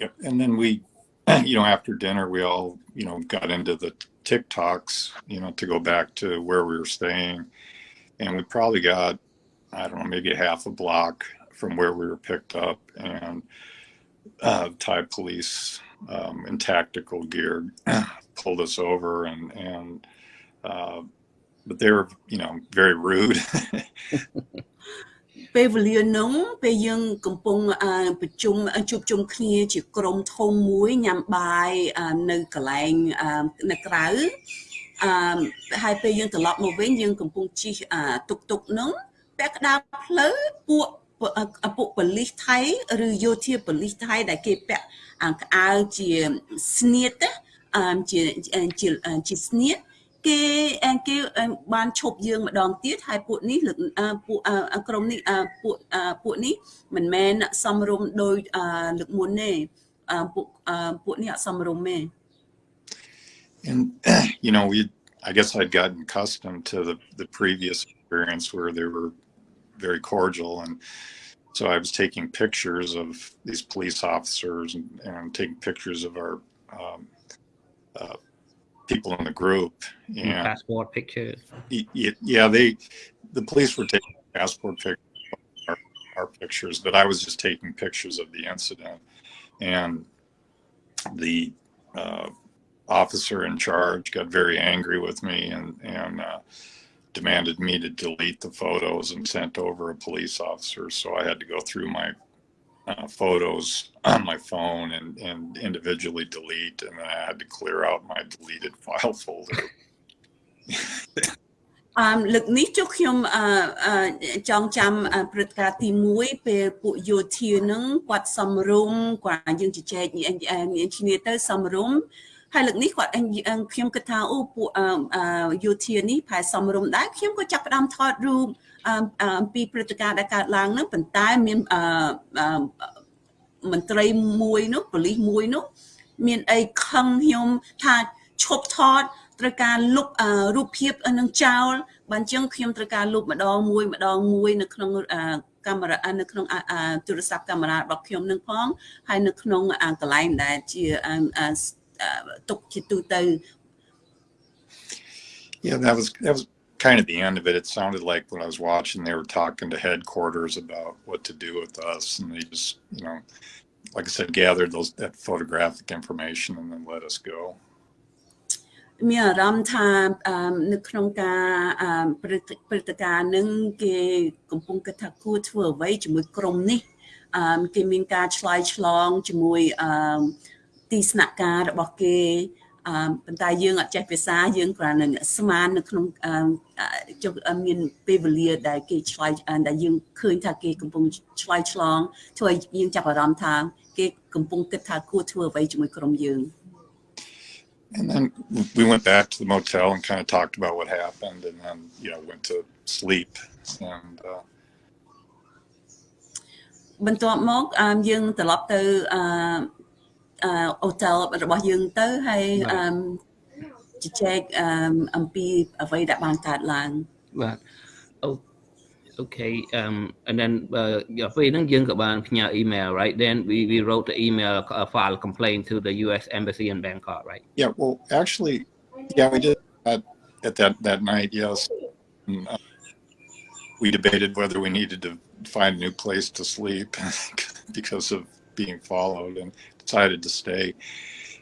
yep. and then we you know after dinner we all you know got into the TikToks you know to go back to where we were staying and we probably got I don't know maybe half a block from where we were picked up and uh, Thai police um, in tactical gear pulled us over and and uh, but they were you know very rude ពេលវេលានោះពេលយើងកំពុងប្រជុំជួបជុំគ្នាជាក្រុមធំមួយញ៉ាំបាយនៅកន្លែងនៅក្រៅអឺហើយពេលយើងត្រឡប់មកវិញយើងកំពុងជិះតុកតុកនោះពាក់កណ្ដាលផ្លូវពួកពួកប៉ូលីសថៃឬយោធាប៉ូលីសថៃដែលគេពាក់ ក្អើជាស្នៀតអឺជាជាជាស្នៀតគេគេបានឈប់យើងម្ដងទៀតហើយពួកនេះលើកពួកក្រុមនេះពួកពួកនេះមិនមែនសំរុំដោយលើកមុនទេពួកពួកនេះអត់សំរុំទេ and you know we I guess I'd gotten accustomed to the the previous experience where they were very cordial and so I was taking pictures of these police officers and, and taking pictures of our um, uh, people in the group and passport pictures. Yeah they the police were taking passport pictures our, our, pictures but i was just taking pictures of the incident. And the uh, officer in charge got very angry with me and and uh, demanded me to delete the photos and sent over a police officer so i had to go through my uh, photos on my phone and, and individually delete, and then I had to clear out my deleted file folder. អឺលើកនេះចុះខ្ញុំអឺចង់ចាំព្រឹត្តិការណ៍ទី1ពេលពួកយោធានឹងគាត់សំរុំគាត់យើងជជែកមានគ្នាទៅសំរុំ ហើយលើកនេះគាត់ខ្ញុំគិតថាអូពួកយោធានេះផែសំរុំដែរខ្ញុំក៏ចាប់ផ្ដើមថតរូបអំពីព្រឹត្តិការណ៍ដែលកើតឡើងហ្នឹងប៉ុន្តែមានមន្ត្រីមួយនោះប៉ូលីសមួយនោះមានអីខឹងខ្ញុំថាឈប់ថតត្រូវការលុបរូបភាពនឹងចោលបើអញ្ចឹងខ្ញុំត្រូវការលុបម្ដងមួយម្ដងមួយនៅក្នុងកាមេរ៉ានៅក្នុងទូរស័ព្ទកាមេរ៉ារបស់ខ្ញុំនឹងផងហើយនៅក្នុងកន្លែងដែលជា ទុកជាទូទៅ Yeah, that was that was kind of the end of it. It sounded like when I was watching, they were talking to headquarters about what to do with us, and they just, you know, like I said, gathered those that photographic information and then let us go. មានអារម្មណ៍ថានៅក្នុងការព្រឹត្តិការណ៍នឹងគេកំពុងគិតថាគួរធ្វើអ្វីជាមួយក្រុមនេះគេមានការឆ្លើយឆ្លងជាមួយ ទីស្នាក់ការរបស់គេអឺប៉ុន្តែយើងអត់ចេះភាសាយើងគ្រាន់តែស្មាននៅក្នុងចុះមានពេលវេលាដែលគេឆ្លើយដែលយើងឃើញថាគេកំពុងឆ្លើយឆ្លងធ្វើឲ្យយើងចាប់អារម្មណ៍ថាគេកំពុងគិតថាគួរធ្វើអ្វីជាមួយក្រុមយើង And then we went back to the motel and kind of talked about what happened and then, you know, went to sleep and uh បន្ទាប់មកយើងត្រឡប់ទៅអឺ អូតែលរបស់យើងទៅហើយជជែកអំពីអ្វីដែលបានកើតឡើងបាទអូ okay um and then uh ពេលហ្នឹងយើងក៏បានផ្ញើ email right then we we wrote the email uh, file complaint to the US embassy in Bangkok right yeah well actually yeah we did that at that that night yes and, uh, we debated whether we needed to find a new place to sleep because of being followed and decided to stay.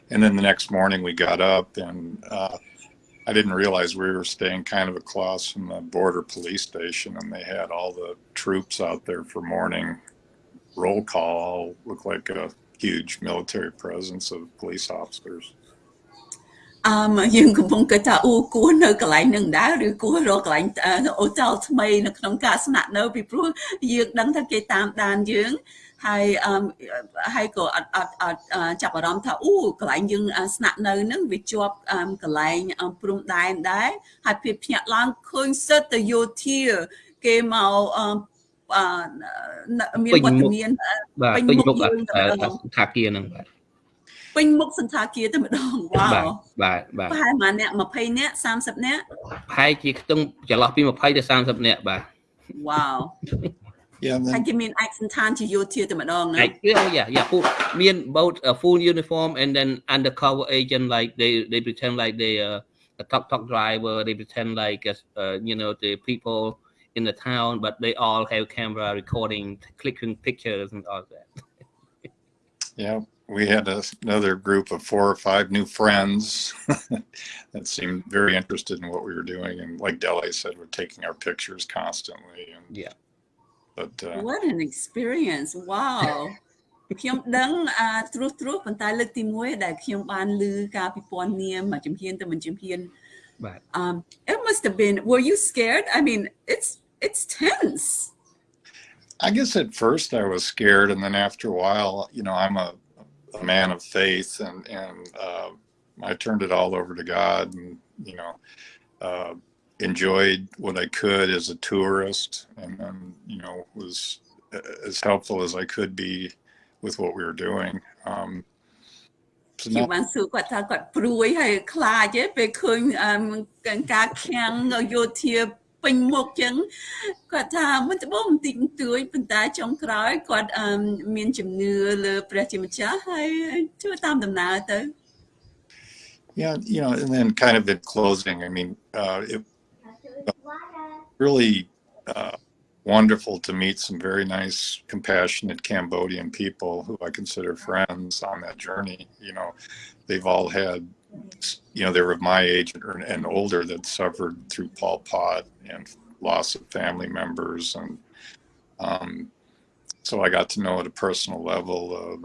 And then the next morning we got up and uh, I didn't realize we were staying kind of across from the border police station and they had all the troops out there for morning roll call, looked like a huge military presence of police officers. អឺយើងកំពុងគិតថាអូគួរនៅកន្លែងនឹងដែរឬគួររកកន្លែងអូតលថ្មីនៅក្នុងការស្នាក់នៅពីព្រោះយើងដឹងថាគេតាមដានយើង ហើយហើយក៏អត់អត់អត់ចាប់អារម្មណ៍ថាអូកន្លែងយើងស្នាក់នៅហ្នឹងវាជាប់កន្លែងព្រំដែនដែរហើយភាពភ្ញាក់ឡើងឃើញសិតទៅយោធាគេមកមានវត្តមានពេញមុខថាគាហ្នឹងបាទពេញមុខសន្តាគារតែម្ដងវ៉ាវបាទបាទប្រហែលប៉ុន្មានអ្នក20អ្នក30អ្នកប្រហែលជាខ្ទង់ចន្លោះពី20ទៅ30នាក់បាទវ៉ាវ Yeah, and ហើយ then គេមានឯកសន្តានជាយោធាតែម្ដងណា Like, oh yeah, yeah. Full, mean both a full uniform and then undercover agent. Like they they pretend like they uh, a tuk tuk driver. They pretend like uh, uh, you know the people in the town, but they all have camera recording, clicking pictures and all that. yeah, we had a, another group of four or five new friends that seemed very interested in what we were doing, and like Dele said, we're taking our pictures constantly. And Yeah. but uh, What an experience wow ខ្ញុំដឹងអាត្រួសត្រួសប៉ុន្តែលើកទី1ដែលខ្ញុំបានឮការពិព័រណ៍នាមមួយជំហានទៅមួយជំហាន Right. um it must have been were you scared I mean it's it's tense I guess at first I was scared, and then after a while, you know, I'm a, a man of faith, and and uh, I turned it all over to God, and you know, uh, enjoyed what I could as a tourist, and then you know was as helpful as I could be with what we were doing. Um, so ខ្ញុំ now, បានសួរគាត់ថាគាត់ព្រួយហើយខ្លាចទេពេលឃើញអឺការខាំងយោធាពេញមុខចឹងគាត់ថាមិនត្បូងបន្តិចបន្តួចប៉ុន្តែចុងក្រោយគាត់អឺមានជំនឿលើព្រះជាម្ចាស់ហើយធ្វើតាមដំណើរទៅ yeah, you know, and then kind of in closing, I mean, uh, it really uh, wonderful to meet some very nice, compassionate Cambodian people who I consider friends on that journey. You know, they've all had, you know, they were of my age and older that suffered through Pol Pot and loss of family members. And um, so I got to know at a personal level of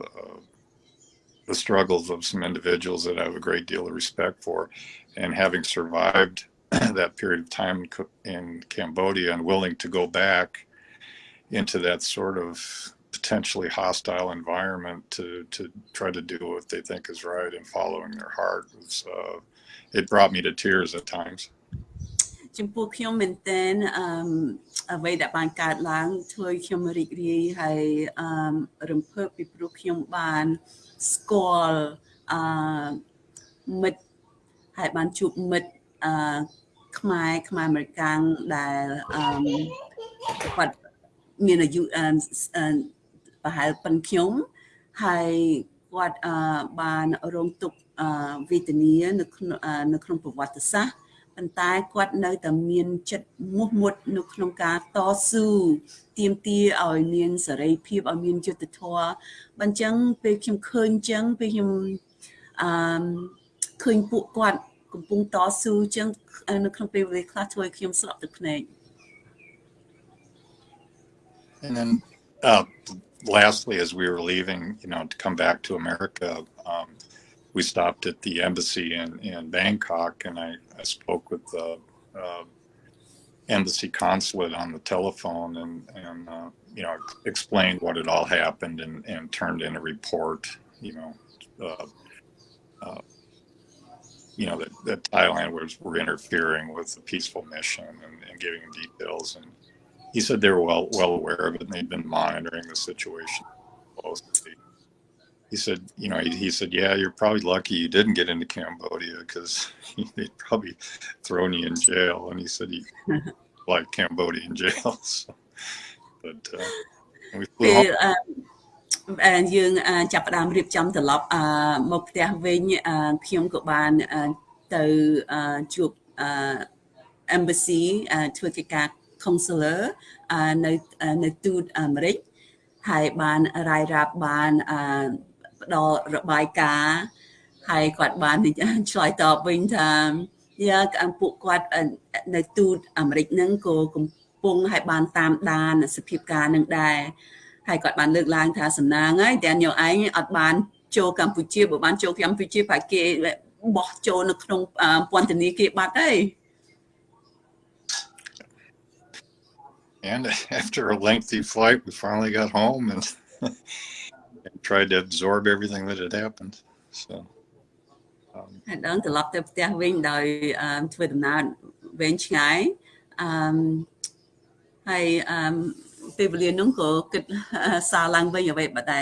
the struggles of some individuals that I have a great deal of respect for. And having survived that period of time in Co- in Cambodia and willing to go back into that sort of potentially hostile environment to to try to do what they think is right and following their heart was uh, it brought me to tears at times ចំពោះខ្ញុំមែនតើអឺអ្វីដែលបានកើតឡើងធ្វើឲ្យខ្ញុំរីករាយហើយអឺរំភើបពីព្រោះខ្ញុំបានស្គាល់អឺមិត្តហើយបានជួបមិត្ត អឺខ្មែរខ្មែរអាមេរិកាំងដែលអឺគាត់មានអាយុអឺអឺប្រហែលប៉ុនខ្ញុំហើយគាត់អឺបានរងទុក្ខអឺវេទនានៅក្នុងអឺនៅក្នុងប្រវត្តិសាស្ត្រប៉ុន្តែគាត់នៅតែមានចិត្តមោះមុតនៅក្នុងការតស៊ូទាមទារឲ្យមានសេរីភាពឲ្យមានយុត្តិធម៌បើអញ្ចឹងពេលខ្ញុំឃើញអញ្ចឹងពេលខ្ញុំអឺឃើញពួកគាត់ កំពុងតស៊ូអញ្ចឹងនៅក្នុងពេលវេលាខ្លះធ្វើឲ្យខ្ញុំស្រក់ទឹកភ្នែក and then uh, lastly as we were leaving you know to come back to America um, we stopped at the embassy in, in Bangkok and I, I spoke with the uh, embassy consulate on the telephone and, and uh, you know, explained what had all happened and, and turned in a report, you know, uh, uh, you know, that, that Thailand was were interfering with the peaceful mission and, and, giving details. And he said they were well well aware of it and they'd been monitoring the situation closely. He said, you know, he, he said, yeah, you're probably lucky you didn't get into Cambodia because they'd probably thrown you in jail. And he said he like Cambodian jails. but uh, we flew. Home. Um យើងចាប់ផ្ដើមរៀបចំត្រឡប់អឺមកផ្ទះវិញអឺខ្ញុំក៏បានទៅជួបអឺ embassy ធ្វើកិច្ចការ consular នៅនៅទូតអាមេរិកហើយបានរាយរាប់បានអឺផ្ដល់របាយការណ៍ហើយគាត់បានឆ្លើយតបវិញថាយ៉ាពួកគាត់នៅទូតអាមេរិកហ្នឹងក៏កំពុងឲ្យបានតាមដានសភាពការនឹងដែរ ហើយគាត់បានលើកឡើងថាសំណាងហើយតែញោឯងអត់បានចូលកម្ពុជាបើបានចូលកម្ពុជាប្រហែលគេបោះចូលនៅក្នុងពន្ធនាគារបាត់ហើយ And after a lengthy flight, we finally got home and, and tried to absorb everything that had happened. So, um, ហើយដល់ត្រឡប់ទៅផ្ទះវិញដោយធ្វើដំណើរវែងឆ្ងាយអឺហើយអឺ ពេលវេលានោះក៏គិតសារឡើងវិញអ្វីបើតែ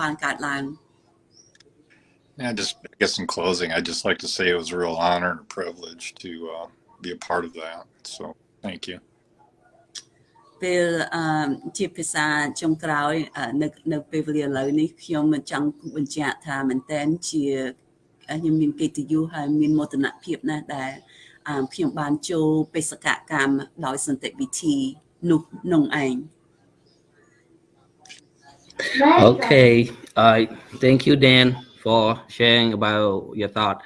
បានកើតឡើង Yeah, just I guess in closing, I'd just like to say it was a real honor and a privilege to uh, be a part of that. So thank you. ពេលអឺជាភាសាចុងក្រោយនៅនៅពេលវេលាឥឡូវនេះខ្ញុំមិនចង់បញ្ជាក់ថាមែនតែនជាខ្ញុំមានកិត្តិយសហើយមានមោទនភាពណាស់ដែលខ្ញុំបានចូលបេសកកម្មដោយសន្តិវិធី នោះនងឯង Okay uh thank you Dan for sharing about your thought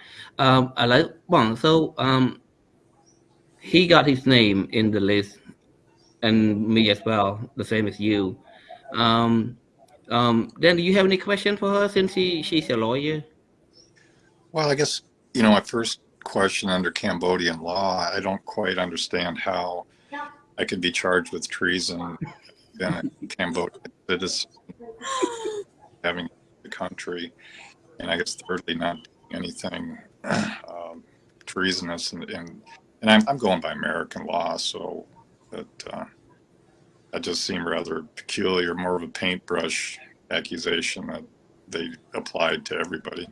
um ឥឡូវបង so um he got his name in the list and me as well the same as you um um then do you have any question for her since she she's a lawyer well i guess you know my first question under cambodian law i don't quite understand how I could be charged with treason. then I can't vote. citizen, having the country, and I guess thirdly, not anything um, treasonous. And, and, and I'm, I'm going by American law, so that uh, that just seemed rather peculiar, more of a paintbrush accusation that they applied to everybody.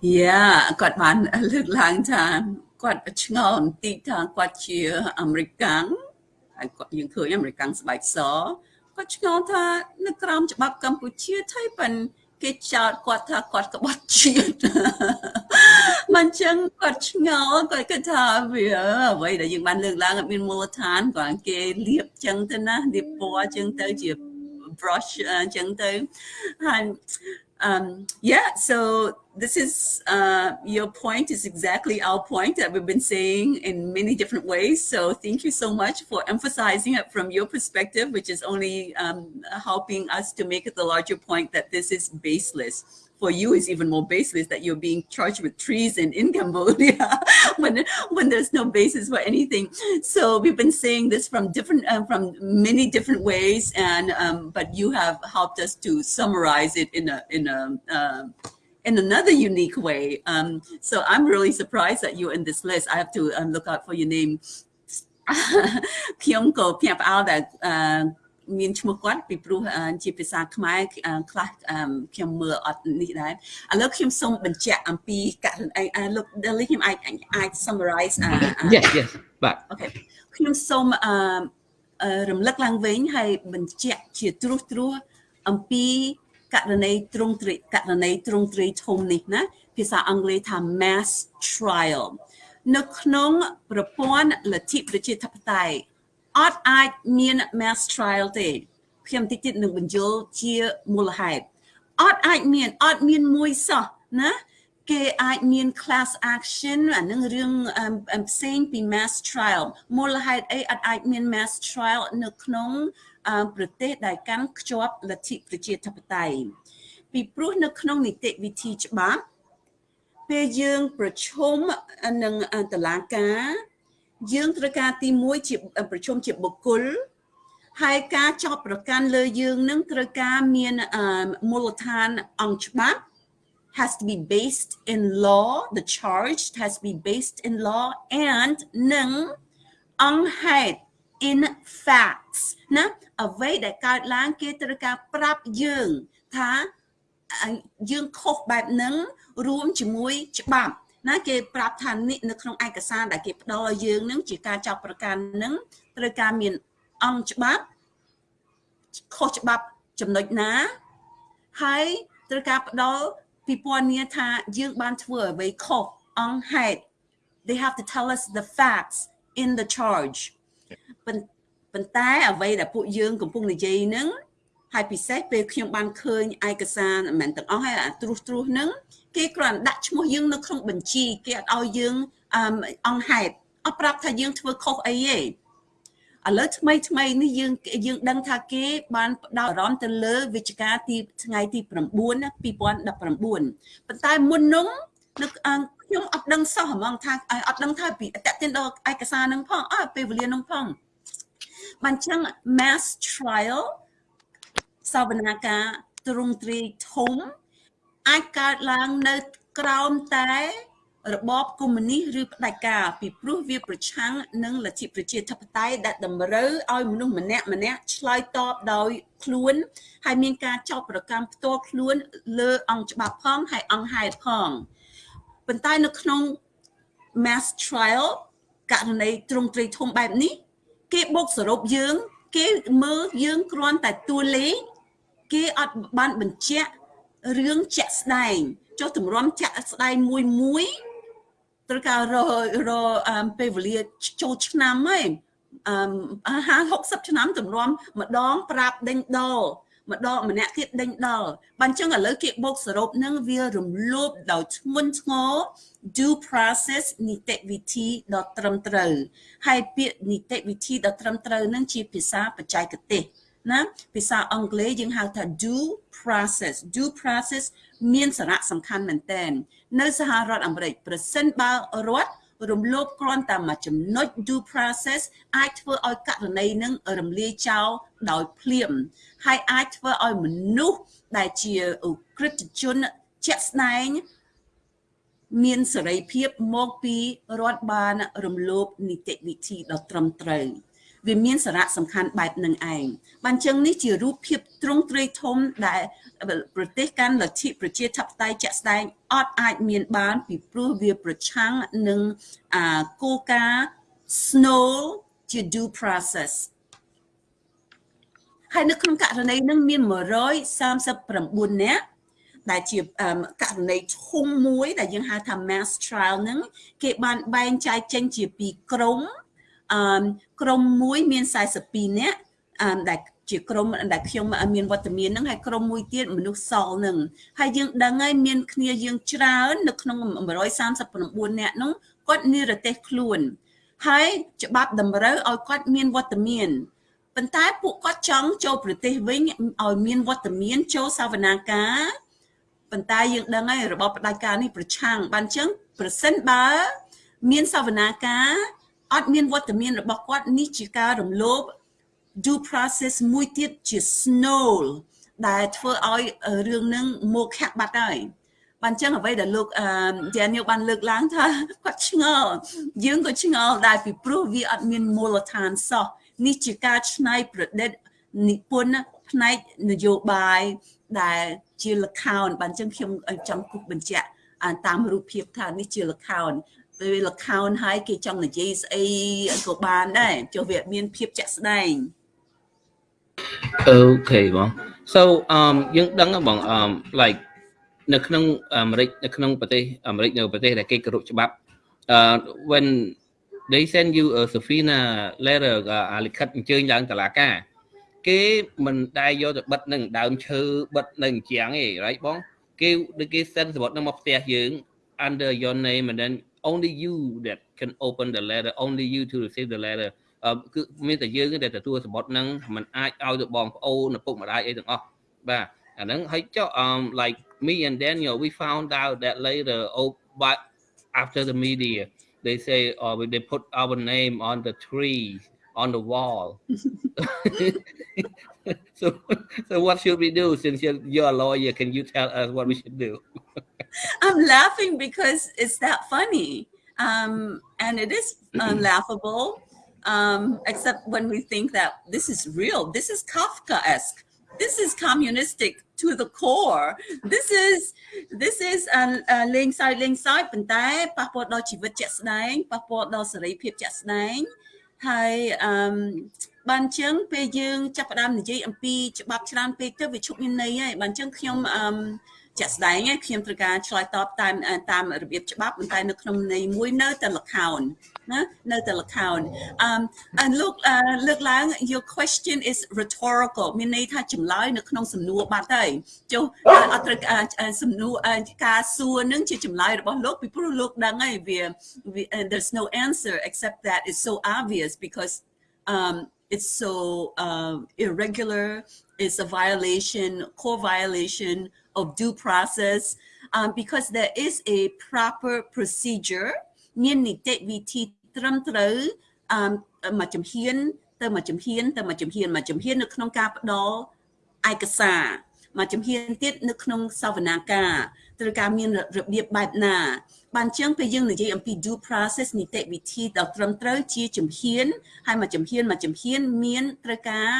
Yeah, I got one a long time. គាត់ឆ្ងល់បន្តិចថាគាត់ជាអាមេរិកាំងហើយគាត់យើងឃើញអាមេរិកាំងស្បែកសគាត់ឆ្ងល់ថានៅក្រោមច្បាប់កម្ពុជាថៃប៉ិនគេចោទគាត់ថាគាត់ក្បត់ជាតិមិនចឹងគាត់ឆ្ងល់គាត់គិតថាវាអ្វីដែលយើងបានលើកឡើងអត់មានមូលដ្ឋានគាត់គេលាបចឹងទៅណាលាបពណ៌ចឹងទៅជា brush ចឹងទៅហើយ um yeah so this is uh your point is exactly our point that we've been saying in many different ways. So thank you so much for emphasizing it from your perspective which is only um helping us to make it the larger point that this is baseless for you is even more baseless that you're being charged with treason in Cambodia when when there's no basis for anything. So we've been saying this from different uh, from many different ways, and um, but you have helped us to summarize it in a in a uh, in another unique way. Um, so I'm really surprised that you're in this list. I have to um, look out for your name. ខ្ញុំ ក៏ភ្ញាក់ផ្អើលដែលមានឈ្មោះគាត់ពីព្រោះជាភាសាខ្មែរខ្លះខ្ញុំមើលអត់នេះដែរឥឡូវខ្ញុំសូមបញ្ជាក់អំពីករណី look Delhi ខ្ញុំអាចអាច summarize Yes yes បាទ Okay ខ្ញុំសូមអឺរំលឹកឡើងវិញហើយបញ្ជាក់ជាត្រួសត្រាសអំពីករណីទ្រង់ទ្រីករណីទ្រង់ទ្រីធំនេះណាភាសាអង់គ្លេសថា mass trial នៅក្នុងប្រព័ន្ធលទ្ធិប្រជាធិបតេយ្យ អត់អាចមាន mass trial ទេខ្ញុំតិចទៀតនឹងបញ្យល់ជាមូលហេតុអត់អាចមានអត់មានមួយសោះណាគេអាចមាន class action អានឹងរឿងផ្សេងពី mass trial មូលហេតុអីអត់អាចមាន mass trial នៅក្នុងប្រទេសដែលកាន់ខ្ជាប់លទ្ធិប្រជាធិបតេយ្យពីព្រោះនៅក្នុងនីតិវិធីច្បាប់ពេលយើងប្រជុំនឹងតឡាការ យើងត្រូវការទី1ជាប្រជុំជាបុគ្គលហើយការចោទប្រកាន់លើយើងនឹងត្រូវការមានមូលដ្ឋានអង្គច្បាប់ has to be based in law the charge has to be based in law and នឹងអង្គហេតុ in facts ណាអ្វីដែលកើតឡើងគេត្រូវការប្រាប់យើងថាយើងខុសបែបហ្នឹងរួមជាមួយច្បាប់ ណាគេប្រាប់ថានេះនៅក្នុងឯកសារដែលគេផ្ដល់ឲ្យយើងនឹងជាការចាប់ប្រកាន់នឹងត្រូវការមានអង្គច្បាប់ខុសច្បាប់ចំណុចណាហើយត្រូវការផ្ដល់ពិពណ៌នាថាយើងបានធ្វើអ្វីខុសអង្គហេតុ they have to tell us the facts in the charge ប៉ុន្តែអ្វីដែលពួកយើងកំពុងនិយាយនឹងហើយពិសេសពេលខ្ញុំបានឃើញឯកសារមិនមែនទាំងអស់ហើយអាត្រួសត្រាសនឹង គេគ្រាន់ដាក់ឈ្មោះយើងនៅក្នុងបញ្ជីគេអត់ឲ្យយើងអង្គហេតុអត់ប្រាប់ថាយើងធ្វើខុសអីទេឥឡូវថ្មីថ្មីនេះយើងយើងដឹងថាគេបានផ្ដោតអារម្មណ៍ទៅលើវិជ្ជការទីថ្ងៃទី9 2019ប៉ុន្តែមុននោះនៅខ្ញុំអត់ដឹងសោះហ្មងថាអត់ដឹងថាពីតេតិនដល់ឯកសារនឹងផងអើពេលវេលានឹងផងបានចឹង mass trial សវនាការទ្រង់ទ្រីធំ អាចកើតឡើងនៅក្រោមតែរបបកុម្មុយនីសឬផ្ដាច់ការពីព្រោះវាប្រឆាំងនឹងលទ្ធិប្រជាធិបតេយ្យដែលតម្រូវឲ្យមនុស្សម្នាក់ម្នាក់ឆ្លើយតបដោយខ្លួនហើយមានការចោទប្រកាន់ផ្ទាល់ខ្លួនលើអង្គច្បាប់ផងហើយអង្គហេតុផងប៉ុន្តែនៅក្នុង mass trial ករណីទ្រង់ទ្រីធំបែបនេះ គេបូកសរុបយើង គេមើលយើងគ្រាន់តែតួលេខគេអត់បានបញ្ជាក់ រឿងជាក់ស្ដែងចុះទម្រាំជាក់ស្ដែងមួយមួយត្រូវការររពេលវេលាចូលឆ្នាំហើយអឺ50 60ឆ្នាំទម្រាំម្ដងប្រាប់ដេញដោម្ដងម្នាក់ទៀតដេញដល់បានចឹងឥឡូវគេបូកសរុបនឹងវារំលោភដោយធ្ងន់ធ្ងរ due process នីតិវិធីដ៏ត្រឹមត្រូវហើយពាក្យនីតិវិធីដ៏ត្រឹមត្រូវនឹងជាភាសាបច្ចេកទេស ណាភាសាអង់គ្លេសយើងហៅថា due process due process មានសារៈសំខាន់មែនទែននៅសហរដ្ឋអាមេរិកប្រសិនបើរដ្ឋរំលោភគ្រាន់តែមួយចំណុច due process អាចធ្វើឲ្យករណីនឹងរំលាយចោលដោយភ្លាម ហើយអាចធ្វើឲ្យមនុស្សដែលជាក្រិតជនជាក់ស្ដែងមានសេរីភាពមកពីរដ្ឋបានរំលោភនីតិវិធីដ៏ត្រឹមត្រូវ វាមានសារៈសំខាន់បែបនឹងឯងបានចឹងនេះជារូបភាពទ្រង់ទ្រាយធំដែលប្រទេសកាន់លទ្ធិប្រជាធិបតេយ្យជាក់ស្ដែងអត់អាចមានបាន ពីព្រោះវាប្រឆាំងនឹងអាគោលការណ៍ snow ជា due process ហើយនៅក្នុងករណីនឹងមាន139នាក់ដែលជាករណីធំមួយ ដែលយើងហៅថា mass trial ហ្នឹងគេបានបែងចែកចេញជាពីរក្រុម អឺក្រុមមួយមាន42នាក់អឺដែលជាក្រុមដែលខ្ញុំមានវត្តមានហ្នឹងហើយក្រុមមួយទៀតមនុស្សសល់ហ្នឹងហើយយើងដឹងហើយមានគ្នាយើងច្រើននៅក្នុង139នាក់ហ្នឹងគាត់និរទេសខ្លួនហើយច្បាប់តម្រូវឲ្យគាត់មានវត្តមានប៉ុន្តែពួកគាត់ចង់ចូលប្រទេសវិញឲ្យមានវត្តមានចូលសវនាការប៉ុន្តែយើងដឹងហើយរបបផ្ដាច់ការនេះប្រឆាំងបានអញ្ចឹងប្រសិនបើ មានសវនាការ អត់មានវត្តមានរបស់គាត់នេះជាការរំលោភ due process មួយទៀតជា snow ដែលធ្វើឲ្យរឿងនឹងមកខាក់បាត់ហើយបានចឹងអ្វីដែលលោកអឺ Daniel បានលើកឡើងថាគាត់ឆ្ងល់យើងក៏ឆ្ងល់ដែរពីព្រោះវាអត់មានមូលដ្ឋានសោះនេះជាការច្នៃប្រឌិតនិពន្ធផ្នែកនយោបាយដែលជាលខោនបានចឹងខ្ញុំចង់គូសបញ្ជាក់តាមរូបភាពថានេះជាលខោន ពេលលខោនហើយគេចង់និយាយស្អីក៏បានដែរចុះវាមានភាពជាក់ស្ដែងអូខេបង so um យើងដឹងបង um like នៅក្នុងអាមេរិកនៅក្នុងប្រទេសអាមេរិកនៅប្រទេសដែលគេគោរពច្បាប់ uh when they send you a subpoena letter អាលិខិតអញ្ជើញឡើងតុលាការ គេមិនដែលយកទៅបិទនឹងដើមឈើបិទនៅអញ្ចាំងទេ right បង គេដូចគេ send សម្បត្តិនឹងមកផ្ទះយើង under your name and then only you that can open the letter only you to receive the letter គឺមានតែយើងដែលទទួលសម្បត្តិហ្នឹងมันអាចឲ្យទៅបងប្អូនឪពុកម្ដាយអីទាំងអស់បាទអាហ្នឹងហើយចុះ um like me and Daniel we found out that later oh but after the media they say or oh, they put our name on the tree on the wall so so what should we do since you're, you're a lawyer can you tell us what we should do i'm laughing because it's that funny um and it is unlaughable um, except when we think that this is real. This is Kafkaesque. This is communistic to the core. This is this is លេងសើចលេងសើចប៉ុន្តែប៉ះពាល់ដល់ជីវិតជាក់ស្ដែងប៉ះពាល់ដល់សេរីភាពជាក់ស្ដែង ហើយអឺបានចឹងពេលយើងចាប់ផ្ដើមនិយាយអំពីច្បាប់ច្រើនពេកទៅវាឈប់មានន័យហើយបានចឹងខ្ញុំអឺ ជាក់ស្ដែងខ្ញុំត្រូវការឆ្លើយតបតាមតាមរបៀបច្បាប់ប៉ុន្តែនៅក្នុងន័យមួយនៅតែលខោនណានៅតែលខោនអឺលោកលើកឡើង your question is rhetorical មានន័យថាចម្លើយនៅក្នុងសំណួរបាត់ហើយចុះអត់ត្រូវសំណួរការសួរនឹងជាចម្លើយរបស់លោកពីព្រោះលោកដឹងហើយវា there's no answer except that it's so obvious because um it's so uh, irregular it's a violation core violation of due process um, because there is a proper procedure មាននីតិវិធីត្រឹមត្រូវអឺមួយជំហានទៅមួយជំហានទៅមួយជំហានមួយជំហាននៅក្នុងការផ្ដល់ឯកសារមួយជំហានទៀតនៅក្នុងសវនាការត្រូវការមានរបៀបបែបណា បានចឹងពេលយើងនិយាយអំពី due process នីតិវិធីដ៏ត្រឹមត្រូវជាជំហានហើយមួយជំហានមួយជំហានមានត្រូវការ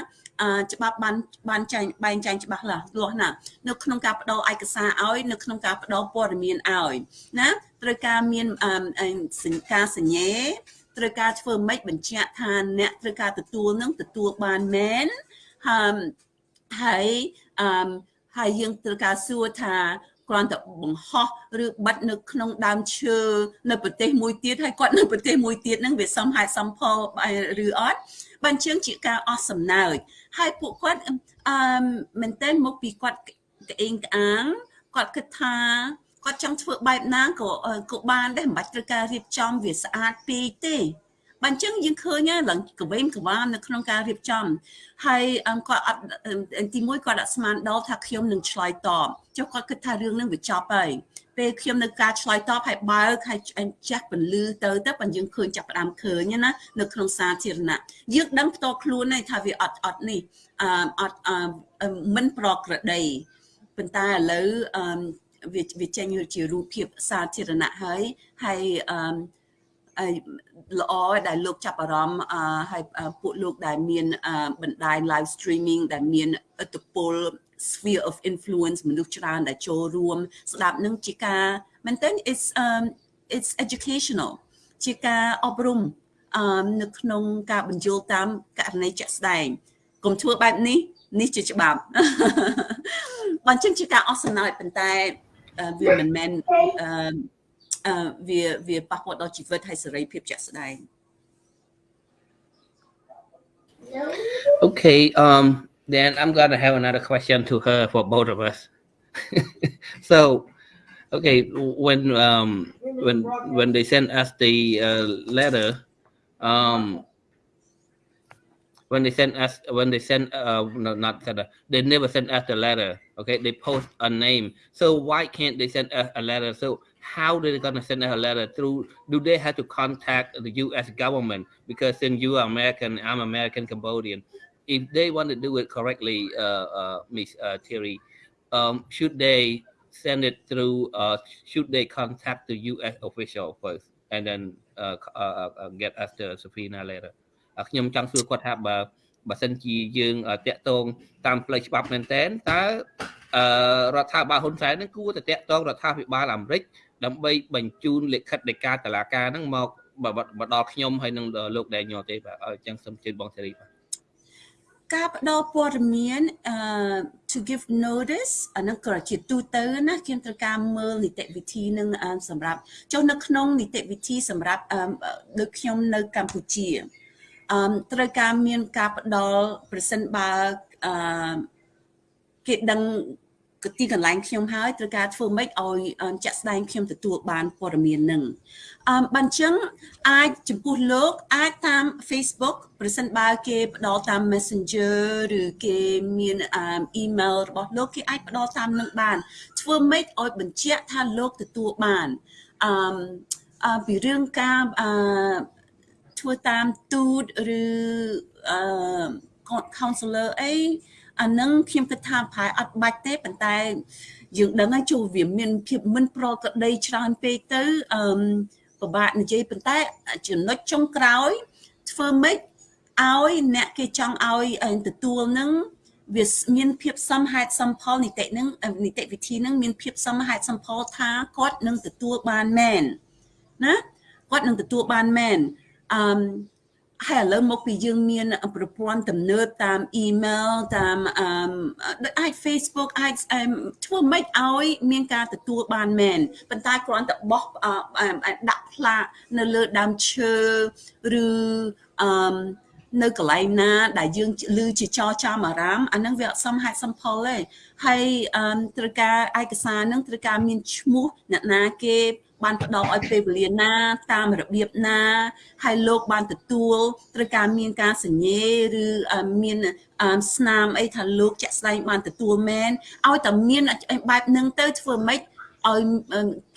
ច្បាប់បានបានចែងបែងចែងច្បាស់លាស់លាស់ណានៅក្នុងការផ្ដល់ឯកសារឲ្យនៅក្នុងការផ្ដល់ព័ត៌មានឲ្យណាត្រូវការមានការសញ្ញេត្រូវការធ្វើម៉េចបញ្ជាក់ថាអ្នកត្រូវការទទួលនឹងទទួលបានមែនហើយហើយអឺហើយយើងត្រូវការសួរថា គ្រាន់តែបង្ហោះឬបិទនៅក្នុងដើមឈើនៅប្រទេសមួយទៀតហើយគាត់នៅប្រទេសមួយទៀតហ្នឹងវាសមហេតុសមផលឬអត់បានជើងជាការអស់សំណើចហើយពួកគាត់អឺមែនតើមកពីគាត់ក្អេងក្អាងគាត់គិតថាគាត់ចង់ធ្វើបែបណាក៏ក៏បានដែរមិនបាច់ត្រូវការរៀបចំវាស្អាតពេកទេ បើអញ្ចឹងយើងឃើញឡើងកវេមកវានៅក្នុងការរៀបចំហើយគាត់អត់ទីមួយគាត់អត់ស្មានដល់ថាខ្ញុំនឹងឆ្លើយតបចុះគាត់គិតថារឿងនឹងវាចប់ហើយពេលខ្ញុំនៅការឆ្លើយតបហើយបើកហើយចាស់ពលឺទៅទៅបើយើងឃើញចាប់ផ្ដើមឃើញណានៅក្នុងសាធារណៈយើងដឹងផ្ទាល់ខ្លួនហើយថាវាអត់អត់នេះអត់មិនប្រក្រតីប៉ុន្តែឥឡូវវាវាចេញជារូបភាពសាធារណៈហើយហើយអឺ ល្អដែលលោកចាប់អារម្មណ៍ហើយពួកលោកដែលមានបណ្ដាញ live streaming ដែលមានឥទ្ធិពល sphere of influence មនុស្សច្រើនដែលចូលរួមស្ដាប់នឹងជាការមែនទែន it's um it's educational ជាការអប់រំអឺនៅក្នុងការបញ្យល់តាមករណីជាក់ស្ដែងកុំធ្វើបែបនេះនេះជាច្បាប់បើអញ្ចឹងជាការអស់សំណើចប៉ុន្តែវាមិនមែនអឺ វាវាប៉ះពាល់ដល់ជីវិតហើយសេរីភាពជាក់ស្ដែង Okay um then I'm going to have another question to her for both of us so okay when um when when they send us the uh, letter um when they send us when they send uh no not send us, they never send us the letter okay they post a name so why can't they send us a letter so how they're going to send a letter through do they have to contact the u.s government because since you are american i'm american cambodian if they want to do it correctly uh, uh, miss uh, terry um, should they send it through uh, should they contact the u.s official first and then uh, uh, uh, get us the subpoena letter ខ្ញុំចង់សួរគាត់ថាបើបើសិនជាយើងតាក់ទងតាមផ្លូវច្បាប់មែនតើតើរដ្ឋាភិបាលហ៊ុនសែននឹងគួរតែតាក់ទងរដ្ឋាភិបាលអាមេរិក ដើម្បីបញ្ជូនលិខិតនៃការតឡាការហ្នឹងមកមកដល់ខ្ញុំហើយនឹងលោកដែលញោទេបាទអញ្ចឹងសូមជឿបងសេរីបាទការផ្ដល់ព័ត៌មានអឺ to give notice អានឹងក៏ជាទូទៅណាខ្ញុំត្រូវការមើលនីតិវិធីនឹងសម្រាប់ចុះនៅក្នុងនីតិវិធីសម្រាប់ដូចខ្ញុំនៅកម្ពុជាអឺត្រូវការមានការផ្ដល់ប្រសិនបើអឺគេដឹង ទីកន្លែងខ្ញុំហើយត្រូវការធ្វើម៉េចឲ្យចាក់ស្ដែងខ្ញុំទទួលបានព័ត៌មាននឹងអឺបានចឹងអាចចំពោះលោកអាចតាម Facebook ប្រសិនបើគេផ្ដល់តាម Messenger ឬគេមានអឺ email របស់លោកគេអាចផ្ដល់តាមនឹងបាន ធ្វើម៉េចឲ្យបញ្ជាក់ថាលោកទទួលបានអឺពីរឿងការអឺធ្វើតាមទូតឬអឺ counselor អី អានឹងខ្ញុំគិតថាប្រហែលអត់បាច់ទេប៉ុន្តែយើងដឹងហើយចូលវាមានភាពមិនប្រក្រតីច្រើនពេកទៅអឺពិបាកនិយាយប៉ុន្តែចំណុចចុងក្រោយធ្វើម៉េចឲ្យអ្នកគេចង់ឲ្យទទួលនឹងវាមានភាពសមហេតុសមផលនីតិនឹងនីតិវិធីនឹងមានភាពសមហេតុសមផលថាគាត់នឹងទទួលបានមែនណាគាត់នឹងទទួលបានមែនអឺ ហើយឥឡូវមកពីយើងមានប្រព័ន្ធទំនើបតាមអ៊ីមែលតាមអឺដូចអាច Facebook អាចធ្វើម៉េចឲ្យមានការទទួលបានមែនប៉ុន្តែគ្រាន់តែបោះដាក់ផ្លាកនៅលើដើមឈើឬអឺនៅកន្លែងណា ដែលយើងឮជាចរចាំអារាមអានឹងវាអត់សមហេតុសមផលទេហើយត្រូវការឯកសារនឹងត្រូវការមានឈ្មោះអ្នកណាគេ បានផ្ដល់ឲ្យពេលវេលាណា តាមរបៀបណាហើយលោកបានទទួលត្រូវការមានការសញ្ញេឬមានស្នាមអីថាលោកជាក់ស្ដែងបានទទួលមែនឲ្យតែមានបែបហ្នឹងទៅធ្វើម៉េចឲ្យ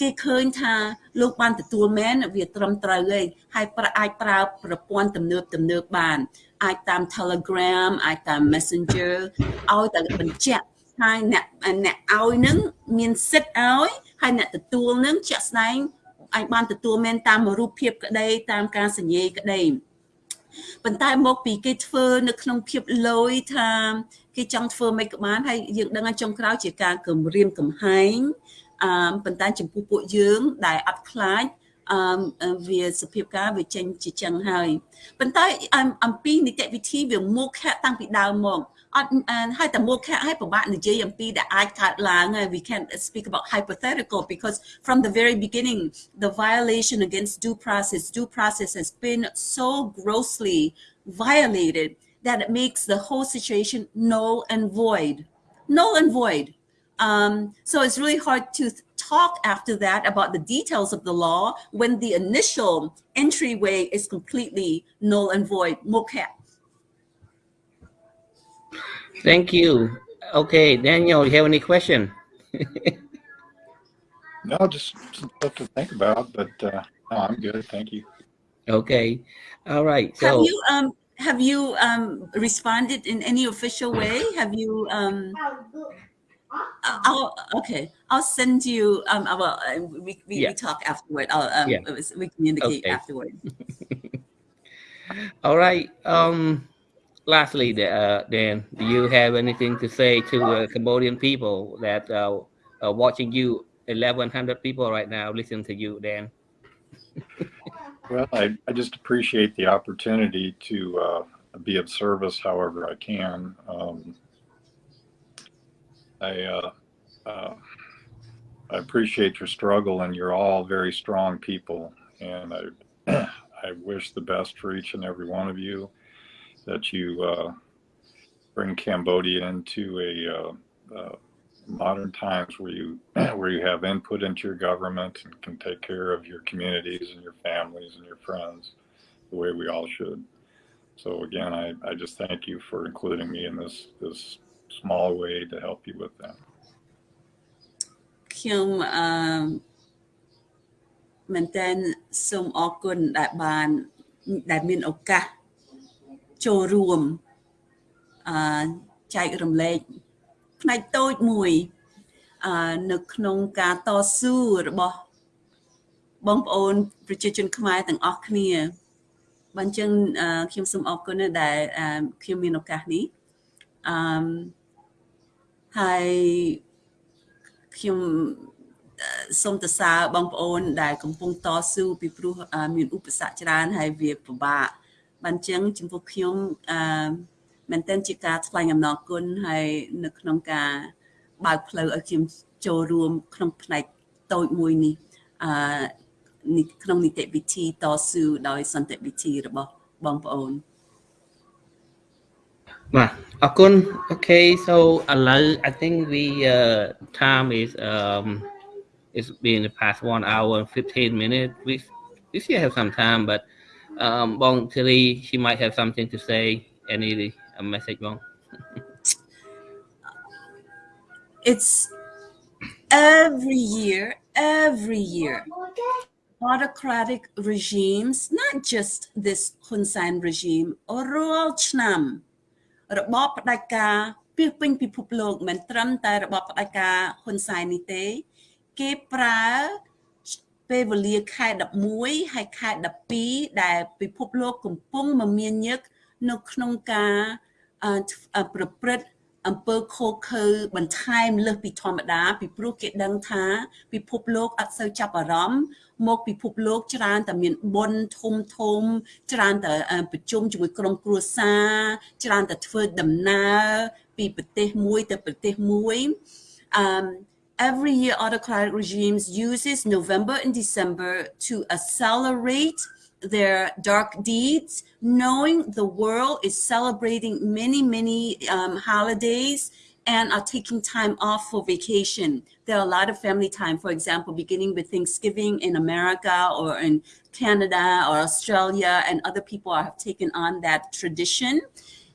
គេឃើញថាលោកបានទទួលមែនវាត្រឹមត្រូវហើយហើយអាចប្រើប្រព័ន្ធទំនើបទំនើបបាន អាចតាម Telegram អាចតាម Messenger ឲ្យតែបញ្ជាក់ហើយអ្នកអ្នកឲ្យនឹងមានសិទ្ធឲ្យ ហើយអ្នកទទួលនឹងជាក់ស្ដែងអញបានទទួលមែនតាមរូបភាពក្តីតាមការសញ្ញេក្តីប៉ុន្តែមកពីគេធ្វើនៅក្នុងភាពលយថាគេចង់ធ្វើមិនក៏បានហើយយើងដឹងថាចុងក្រោយជាការគម្រាមកំហែងអឺប៉ុន្តែចំពោះពួកយើងដែលអត់ខ្លាចអឺវាសភាពការវាចេញជាចឹងហើយប៉ុន្តែអំពីនីតិវិធីវាមុខតាំងពីដើមមក អត់ហើយតែមុខហើយពិបាកនិយាយអំពីដែលអាចកើតឡើងហើយ we can speak about hypothetical because from the very beginning the violation against due process due process has been so grossly violated that it makes the whole situation null and void null and void um, so it's really hard to talk after that about the details of the law when the initial entryway is completely null and void. Mokap. Thank you. Okay, Daniel, you have any question? no, just stuff to think about, but uh, no, I'm good. Thank you. Okay. All right. So have you um have you um responded in any official way? Have you um I'll okay. I'll send you. Um. Well, we we, yeah. we talk afterward. I'll um. Yeah. We communicate okay. afterward. All right. Um lastly, uh, Dan, do you have anything to say to the Cambodian people that uh, are watching you? 1,100 people right now listening to you, Dan. well, I, I just appreciate the opportunity to uh, be of service however I can. Um, I, uh, uh, I appreciate your struggle and you're all very strong people. And I, I wish the best for each and every one of you that you uh, bring Cambodia into a uh, uh, modern times where you where you have input into your government and can take care of your communities and your families and your friends the way we all should. So again, I, I just thank you for including me in this this small way to help you with that. ខ្ញុំអឺមែនតើសូមអរគុណដែលបានដែលមានឱកាស ចូលរួមអឺចែករំលែកផ្នែកតូចមួយអឺនៅក្នុងការតស៊ូរបស់បងប្អូនប្រជាជនខ្មែរទាំងអស់គ្នាបើអញ្ចឹងខ្ញុំសូមអរគុណដែលខ្ញុំមានឱកាសនេះអឺហើយខ្ញុំសូមសរសើរបងប្អូនដែលកំពុងតស៊ូពីព្រោះមានឧបសគ្គច្រើនហើយវាពិបាក បានចឹងចំពោះខ្ញុំអឺមែនតើជាការថ្លែងអំណរគុណហើយនៅក្នុងការបើកផ្លូវឲ្យខ្ញុំចូលរួមក្នុងផ្នែកតូចមួយនេះអឺក្នុងនីតិវិធីតស៊ូដោយសន្តិវិធីរបស់បងប្អូនបាទអរគុណ Okay so ឥឡូវ I think we uh time is um it's been the past 1 hour and 15 minutes we we still have some time but um, Bong Tilly, she might have something to say. Any a message, Bong? it's every year, every year, autocratic regimes, not just this Hun Sen regime, or royal chnam, របបផ្ដាច់ការពីពេញពិភពលោកមិនត្រឹមតែរបបផ្ដាច់ការហ៊ុនសែននេះទេគេប្រើ ពេលវេលាខែ11ហើយខែ12ដែលពិភពលោកកំពុងមមាញឹកនៅក្នុងការប្រព្រឹត្តអំពើខុសខើបន្ថែមលើសពីធម្មតាពីព្រោះគេដឹងថា ពិភពលោកអត់សូវចាប់អារម្មណ៍មកពិភពលោកច្រើនតែមានបុណ្យធំធំ ច្រើនតែប្រជុំជាមួយក្រុមគ្រួសារច្រើនតែធ្វើដំណើរពីប្រទេសមួយទៅប្រទេសមួយអឺ every year autocratic regimes uses November and December to accelerate their dark deeds, knowing the world is celebrating many, many um, holidays and are taking time off for vacation. There are a lot of family time, for example, beginning with Thanksgiving in America or in Canada or Australia, and other people have taken on that tradition.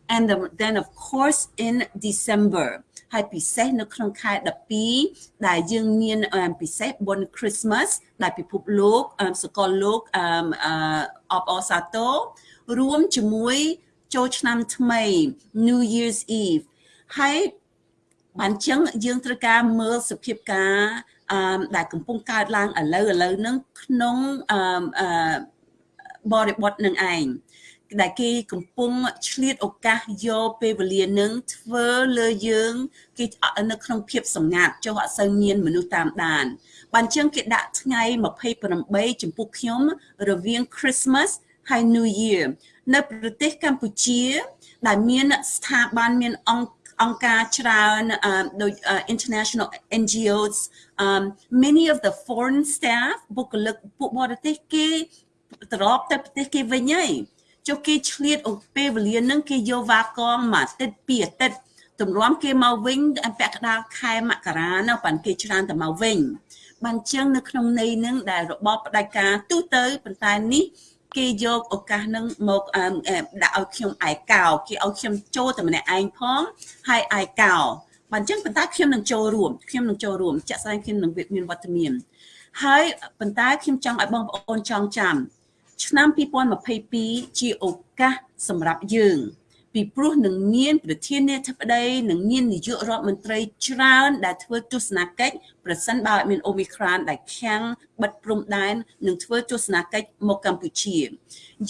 And then, of course, in December, ហើយពិសេសនៅក្នុងខែ12ដែលយើងមានពិសេសបុណ្យ Christmas ដែលពិភពលោកសកលលោកអបអសាទររួមជាមួយចូលឆ្នាំថ្មី New Year's Eve ហើយបានចឹងយើងត្រូវការមើលសភាពការអឺដែលកំពុងកើតឡើងឥឡូវឥឡូវហ្នឹងក្នុងអឺអឺបរិបទនឹងឯង ដែលគេកំពុងឆ្លៀតឱកាសយកពេលវេលានឹងធ្វើលើយើងគេនៅក្នុងភាពសម្ងាត់ចុះអត់សូវមានមនុស្សតាមដានបានជាងគេដាក់ថ្ងៃ28ចំពោះខ្ញុំរវាង Christmas ហើយ New Year នៅប្រទេសកម្ពុជា ដែលមានស្ថាប័នមានអង្គអង្គការច្រើនដូច international NGOs um many of the foreign staff បុគ្គលិកពួកបរទេសគេត្រឡប់ទៅប្រទេសគេវិញហើយ ចុះគេឆ្លៀតពេលវេលានឹងគេយកវ៉ាកងមួយអាទិត្យពីរអាទិត្យទម្រាំគេមកវិញពាក់កណ្ដាលខែមករានៅប៉ាន់គេច្រើនតែមកវិញបានចឹងនៅក្នុងន័យនឹងដែលរបបផ្ដាច់ការទូទៅប៉ុន្តែនេះគេយកឱកាសនឹងមកដាក់ឲ្យខ្ញុំឯកោគេឲ្យខ្ញុំចូលតែម្នាក់ឯងផងហើយឯកោបានចឹងប៉ុន្តែខ្ញុំនឹងចូលរួមខ្ញុំនឹងចូលរួមចាក់ស្ដែងខ្ញុំនឹងមានវត្តមានហើយប៉ុន្តែខ្ញុំចង់ឲ្យបងប្អូនចងចាំ ឆ្នាំ2022ជាឱកាសសម្រាប់យើង ពីព្រោះនឹងមានប្រធានាធិបតីនឹងមាននាយករដ្ឋមន្ត្រីច្រើន ដែលធ្វើទស្សនកិច្ចប្រសិនបើមានអូមីក្រានដែលខាំងបិទព្រំដែននឹងធ្វើទស្សនកិច្ចមកកម្ពុជា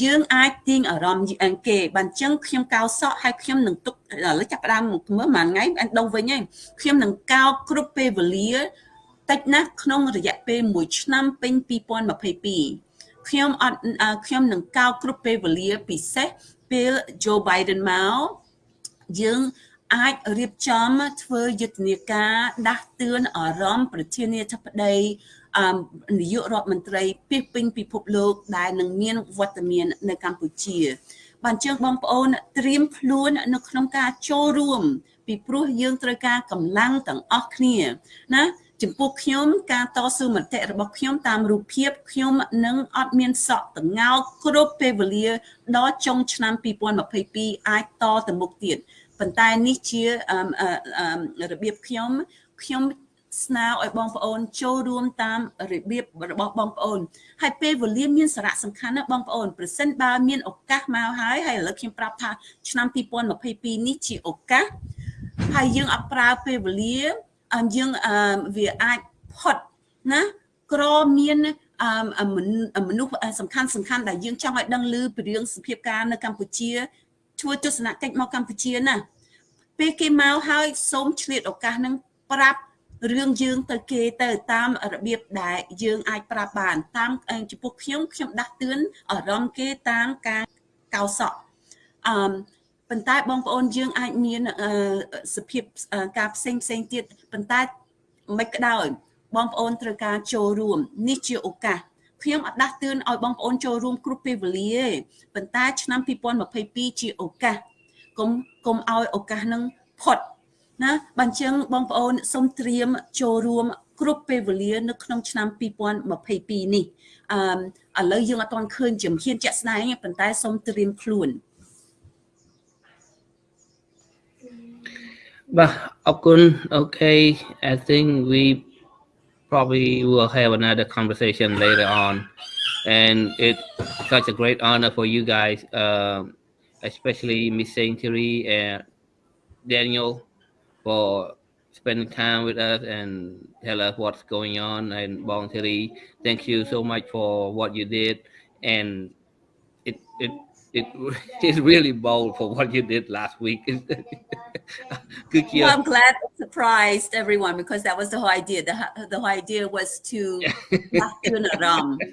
យើងអាចទាញអារម្មណ៍អង្គគេបានចឹងខ្ញុំកោសក់ហើយខ្ញុំនឹងទុកឥឡូវចាប់ផ្ដើមមើលមួយថ្ងៃអញដងវិញហើយខ្ញុំនឹងកោគ្រប់ពេលវេលាតិចណាស់ក្នុងរយៈពេល1ឆ្នាំពេញ2022 ខ្ញុំអត់ខ្ញុំនឹងកោគ្រប់ពេលវេលាពិសេសពេល Joe Biden មកយើងអាចរៀបចំធ្វើយុទ្ធនាការដាស់តឿនអារម្មណ៍ប្រធានាធិបតីអមនាយករដ្ឋមន្ត្រីពីពេញពិភពលោកដែលនឹងមានវត្តមាននៅកម្ពុជា បានជើងបងប្អូនត្រៀមខ្លួននៅក្នុងការចូលរួម ពីព្រោះយើងត្រូវការកម្លាំងទាំងអស់គ្នាណា ចំពោះខ្ញុំការតស៊ូមតិរបស់ខ្ញុំតាមរូបភាពខ្ញុំនឹងអត់មានសក់តងោគ្រប់ពេលវេលាដល់ចុងឆ្នាំ2022អាចតទៅមុខទៀតប៉ុន្តែនេះជារបៀបខ្ញុំខ្ញុំស្នើឲ្យបងប្អូនចូលរួមតាមរបៀបរបស់បងប្អូនហើយពេលវេលាមានសារៈសំខាន់ណាស់បងប្អូនប្រសិនបើមានឱកាសមកហើយហើយឥឡូវខ្ញុំប្រាប់ថាឆ្នាំ2022នេះជាឱកាសហើយយើងអត់ប្រើពេលវេលា យើងវាអាចផុតណាក្រមានមនុស្សសំខាន់សំខាន់ដែលយើងចង់ឲ្យដឹងឮពីរឿងសភាពការនៅកម្ពុជាធ្វើទស្សនកិច្ចមកកម្ពុជាណាពេលគេមកហើយសូមឆ្លៀតឱកាសហ្នឹងប្រាប់រឿងយើងទៅគេទៅតាមរបៀបដែលយើងអាចប្រាប់បាន តាមចំពោះខ្ញុំខ្ញុំដាស់តឿនអារម្មណ៍គេតាមការកោសក់អឺ ប៉ុន្តែបងប្អូនយើងអាចមានសភាពការផ្សេងផ្សេងទៀតប៉ុន្តែមិនក្តោយបងប្អូនត្រូវការចូលរួមនេះជាឱកាសខ្ញុំអត់ដាស់តឿនឲ្យបងប្អូនចូលរួមគ្រប់ពេលវេលាទេប៉ុន្តែឆ្នាំ2022ជាឱកាសកុំកុំឲ្យឱកាសនឹងផុតណាបញ្ចឹងបងប្អូនសូមត្រៀមចូលរួមគ្រប់ពេលវេលានៅក្នុងឆ្នាំ2022នេះអឺឥឡូវយើងអត់ទាន់ឃើញជំហានជាក់ស្ដែងប៉ុន្តែសូមត្រៀមខ្លួន Okun, okay, I think we probably will have another conversation later on. And it's such a great honor for you guys, um, especially Miss Saintry and Daniel, for spending time with us and tell us what's going on. And Bong Terry, thank you so much for what you did. And it, it it is really bold for what you did last week. Good well, I'm glad it surprised everyone because that was the whole idea. The, the whole idea was to.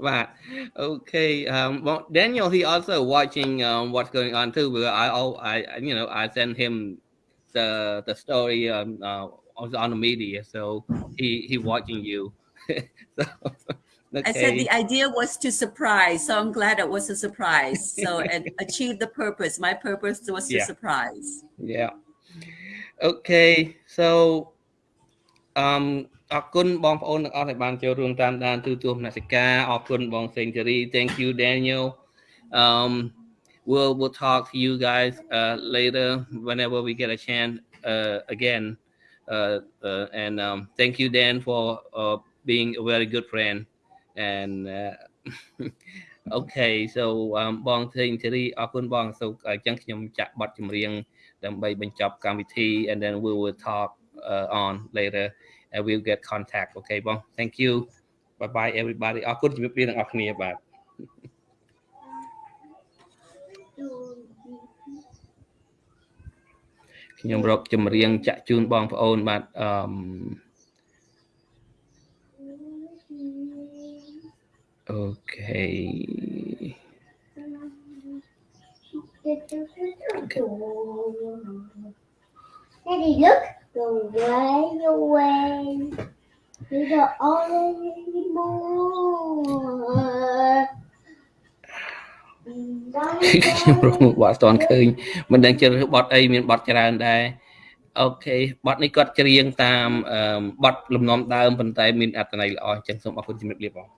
Right. Okay. Um, well, Daniel, he also watching um, what's going on too. But I, I, you know, I sent him the the story um, uh, on the media, so he he watching you. so Okay. I said the idea was to surprise, so I'm glad it was a surprise. So and achieve the purpose. My purpose was to yeah. surprise. Yeah. Okay. So um អរគុណបងប្អូនទាំងអស់ដែលបានចូលរួមតាមដានទូទួលមនសិការអរគុណបង Century thank you Daniel um we'll we'll talk to you guys uh later whenever we get a chance uh again uh, uh and um thank you Dan for uh being a very good friend and uh, អូខេ so បងធីងធីរីអរគុណបង so អញ្ចឹងខ្ញុំចាក់បទចម្រៀងដើម្បីបញ្ចប់កម្មវិធី and then we will talk uh, on later and we'll get contact អូខេបង thank you bye bye everybody អរគុណជំរាបលាទាំងអស់គ្នាបាទខ្ញុំរកចម្រៀងចាក់ជូនបងប្អូនបាទអឺ អូខេ Daddy, look. Go way away. To the only more. ខ្ញុំរកមុខបត់អត់ទាន់ឃើញមិនដឹងជ្រើសរើសបត់អីមានបត់ច្រើនដែរអូខេបត់នេះគាត់ច្រៀងតាមបត់លំនាំដើមប៉ុន្តែមានអត្ថន័យល្អអញ្ចឹងសូមអរគុណជំរាបលាបង